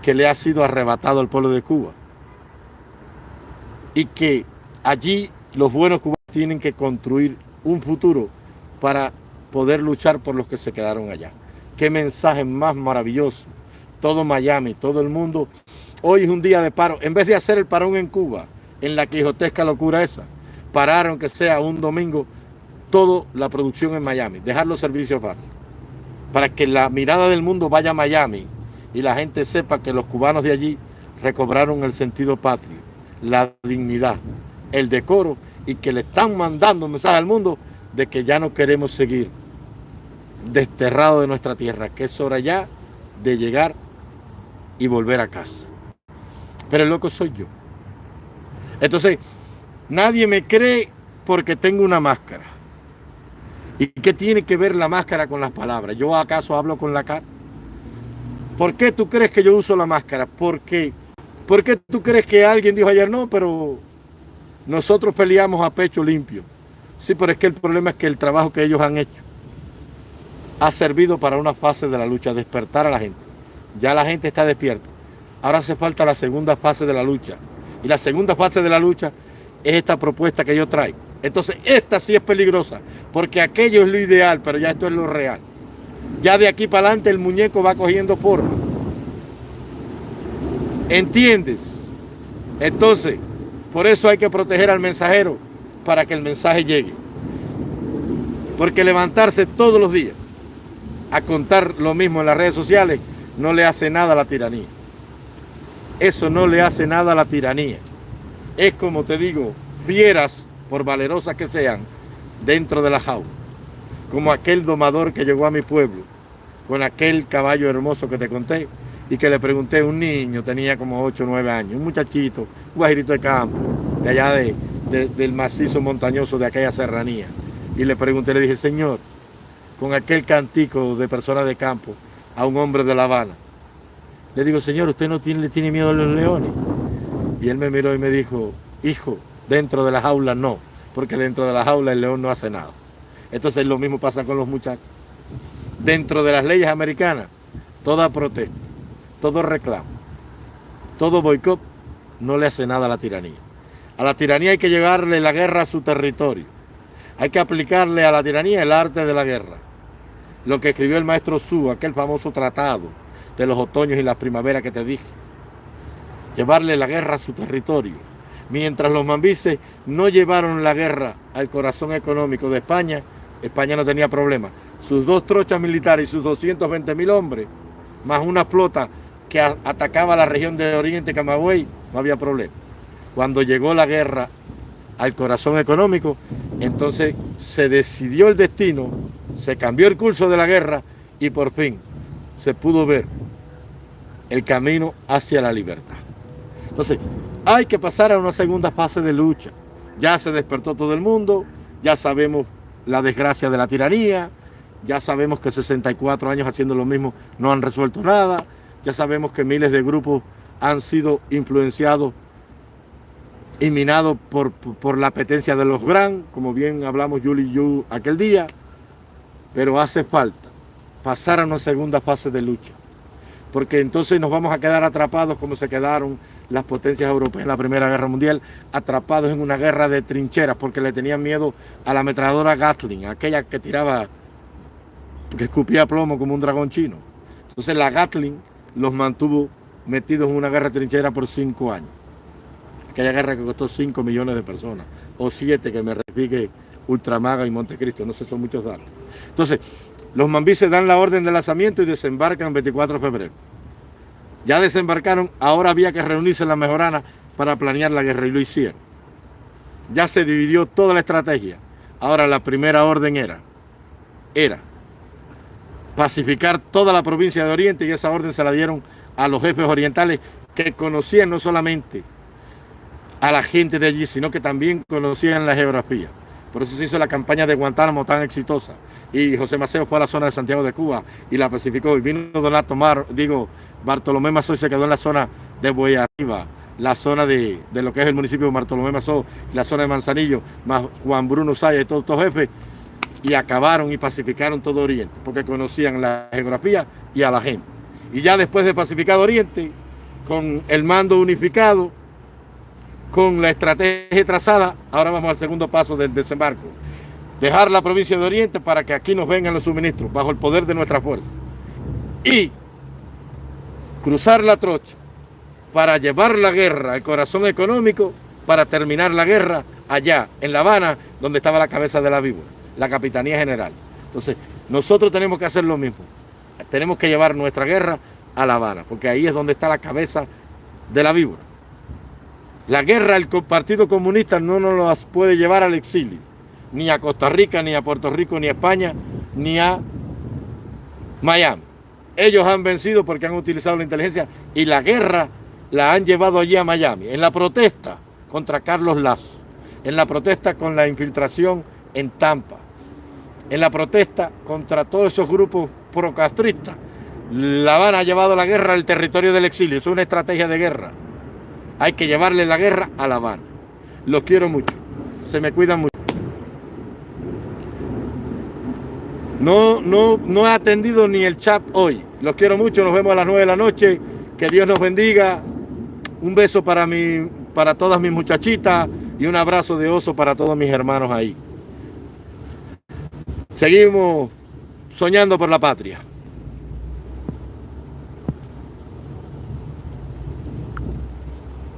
que le ha sido arrebatado al pueblo de Cuba. Y que allí los buenos cubanos tienen que construir un futuro para poder luchar por los que se quedaron allá. Qué mensaje más maravilloso. Todo Miami, todo el mundo. Hoy es un día de paro. En vez de hacer el parón en Cuba, en la quijotesca locura esa, pararon que sea un domingo toda la producción en Miami, dejar los servicios básicos, para que la mirada del mundo vaya a Miami y la gente sepa que los cubanos de allí recobraron el sentido patrio, la dignidad, el decoro y que le están mandando un mensaje al mundo de que ya no queremos seguir desterrado de nuestra tierra, que es hora ya de llegar y volver a casa. Pero el loco soy yo. Entonces, nadie me cree porque tengo una máscara. ¿Y qué tiene que ver la máscara con las palabras? ¿Yo acaso hablo con la cara? ¿Por qué tú crees que yo uso la máscara? Porque, ¿Por qué tú crees que alguien dijo ayer no, pero nosotros peleamos a pecho limpio? Sí, pero es que el problema es que el trabajo que ellos han hecho ha servido para una fase de la lucha, despertar a la gente. Ya la gente está despierta. Ahora hace falta la segunda fase de la lucha. Y la segunda fase de la lucha es esta propuesta que yo traigo. Entonces, esta sí es peligrosa, porque aquello es lo ideal, pero ya esto es lo real. Ya de aquí para adelante el muñeco va cogiendo forma. ¿Entiendes? Entonces, por eso hay que proteger al mensajero para que el mensaje llegue. Porque levantarse todos los días a contar lo mismo en las redes sociales no le hace nada a la tiranía. Eso no le hace nada a la tiranía. Es como te digo, fieras, por valerosas que sean, dentro de la jaula. Como aquel domador que llegó a mi pueblo, con aquel caballo hermoso que te conté, y que le pregunté un niño, tenía como 8 o 9 años, un muchachito, un guajirito de campo, de allá de, del macizo montañoso de aquella serranía. Y le pregunté, le dije, Señor, con aquel cantico de personas de campo, a un hombre de La Habana, le digo, Señor, ¿usted no tiene, le tiene miedo a los leones? Y él me miró y me dijo, hijo, dentro de la jaula no, porque dentro de la jaula el león no hace nada. Entonces lo mismo pasa con los muchachos. Dentro de las leyes americanas, toda protesta, todo reclamo, todo boicot no le hace nada a la tiranía. A la tiranía hay que llevarle la guerra a su territorio. Hay que aplicarle a la tiranía el arte de la guerra. Lo que escribió el maestro Su, aquel famoso tratado de los otoños y las primaveras que te dije. Llevarle la guerra a su territorio Mientras los mambises no llevaron la guerra al corazón económico de España, España no tenía problema. Sus dos trochas militares y sus 220 mil hombres, más una flota que atacaba la región de Oriente Camagüey, no había problema. Cuando llegó la guerra al corazón económico, entonces se decidió el destino, se cambió el curso de la guerra y por fin se pudo ver el camino hacia la libertad. Entonces, hay que pasar a una segunda fase de lucha. Ya se despertó todo el mundo, ya sabemos la desgracia de la tiranía, ya sabemos que 64 años haciendo lo mismo no han resuelto nada, ya sabemos que miles de grupos han sido influenciados y minados por, por la apetencia de los gran, como bien hablamos Yuli y Yu aquel día, pero hace falta pasar a una segunda fase de lucha, porque entonces nos vamos a quedar atrapados como se quedaron las potencias europeas en la Primera Guerra Mundial, atrapados en una guerra de trincheras porque le tenían miedo a la ametralladora Gatling, aquella que tiraba, que escupía plomo como un dragón chino. Entonces la Gatling los mantuvo metidos en una guerra de trincheras por cinco años. Aquella guerra que costó cinco millones de personas, o siete que me refigue Ultramaga y Montecristo, no sé, son muchos datos. Entonces, los mambises dan la orden de lanzamiento y desembarcan el 24 de febrero. Ya desembarcaron, ahora había que reunirse en la mejorana para planear la guerra y lo hicieron. Ya se dividió toda la estrategia. Ahora la primera orden era, era pacificar toda la provincia de Oriente y esa orden se la dieron a los jefes orientales que conocían no solamente a la gente de allí, sino que también conocían la geografía. Por eso se hizo la campaña de Guantánamo tan exitosa. Y José Maceo fue a la zona de Santiago de Cuba y la pacificó. Y vino Donato Mar, digo, Bartolomé Mazó se quedó en la zona de Arriba, la zona de, lo que es el municipio de Bartolomé Mazó, la zona de Manzanillo, más Juan Bruno Saya y todos estos jefes, y acabaron y pacificaron todo Oriente, porque conocían la geografía y a la gente. Y ya después de pacificar Oriente, con el mando unificado, con la estrategia trazada, ahora vamos al segundo paso del desembarco. Dejar la provincia de Oriente para que aquí nos vengan los suministros, bajo el poder de nuestra fuerza. Y cruzar la trocha para llevar la guerra al corazón económico, para terminar la guerra allá, en La Habana, donde estaba la cabeza de la víbora, la Capitanía General. Entonces, nosotros tenemos que hacer lo mismo. Tenemos que llevar nuestra guerra a La Habana, porque ahí es donde está la cabeza de la víbora. La guerra, el Partido Comunista no nos la puede llevar al exilio, ni a Costa Rica, ni a Puerto Rico, ni a España, ni a Miami. Ellos han vencido porque han utilizado la inteligencia y la guerra la han llevado allí a Miami, en la protesta contra Carlos Lazo, en la protesta con la infiltración en Tampa, en la protesta contra todos esos grupos procastristas. La Habana ha llevado la guerra al territorio del exilio, es una estrategia de guerra. Hay que llevarle la guerra a La Habana. Los quiero mucho, se me cuidan mucho. No, no, no he atendido ni el chat hoy. Los quiero mucho, nos vemos a las 9 de la noche. Que Dios nos bendiga. Un beso para, mi, para todas mis muchachitas y un abrazo de oso para todos mis hermanos ahí. Seguimos soñando por la patria.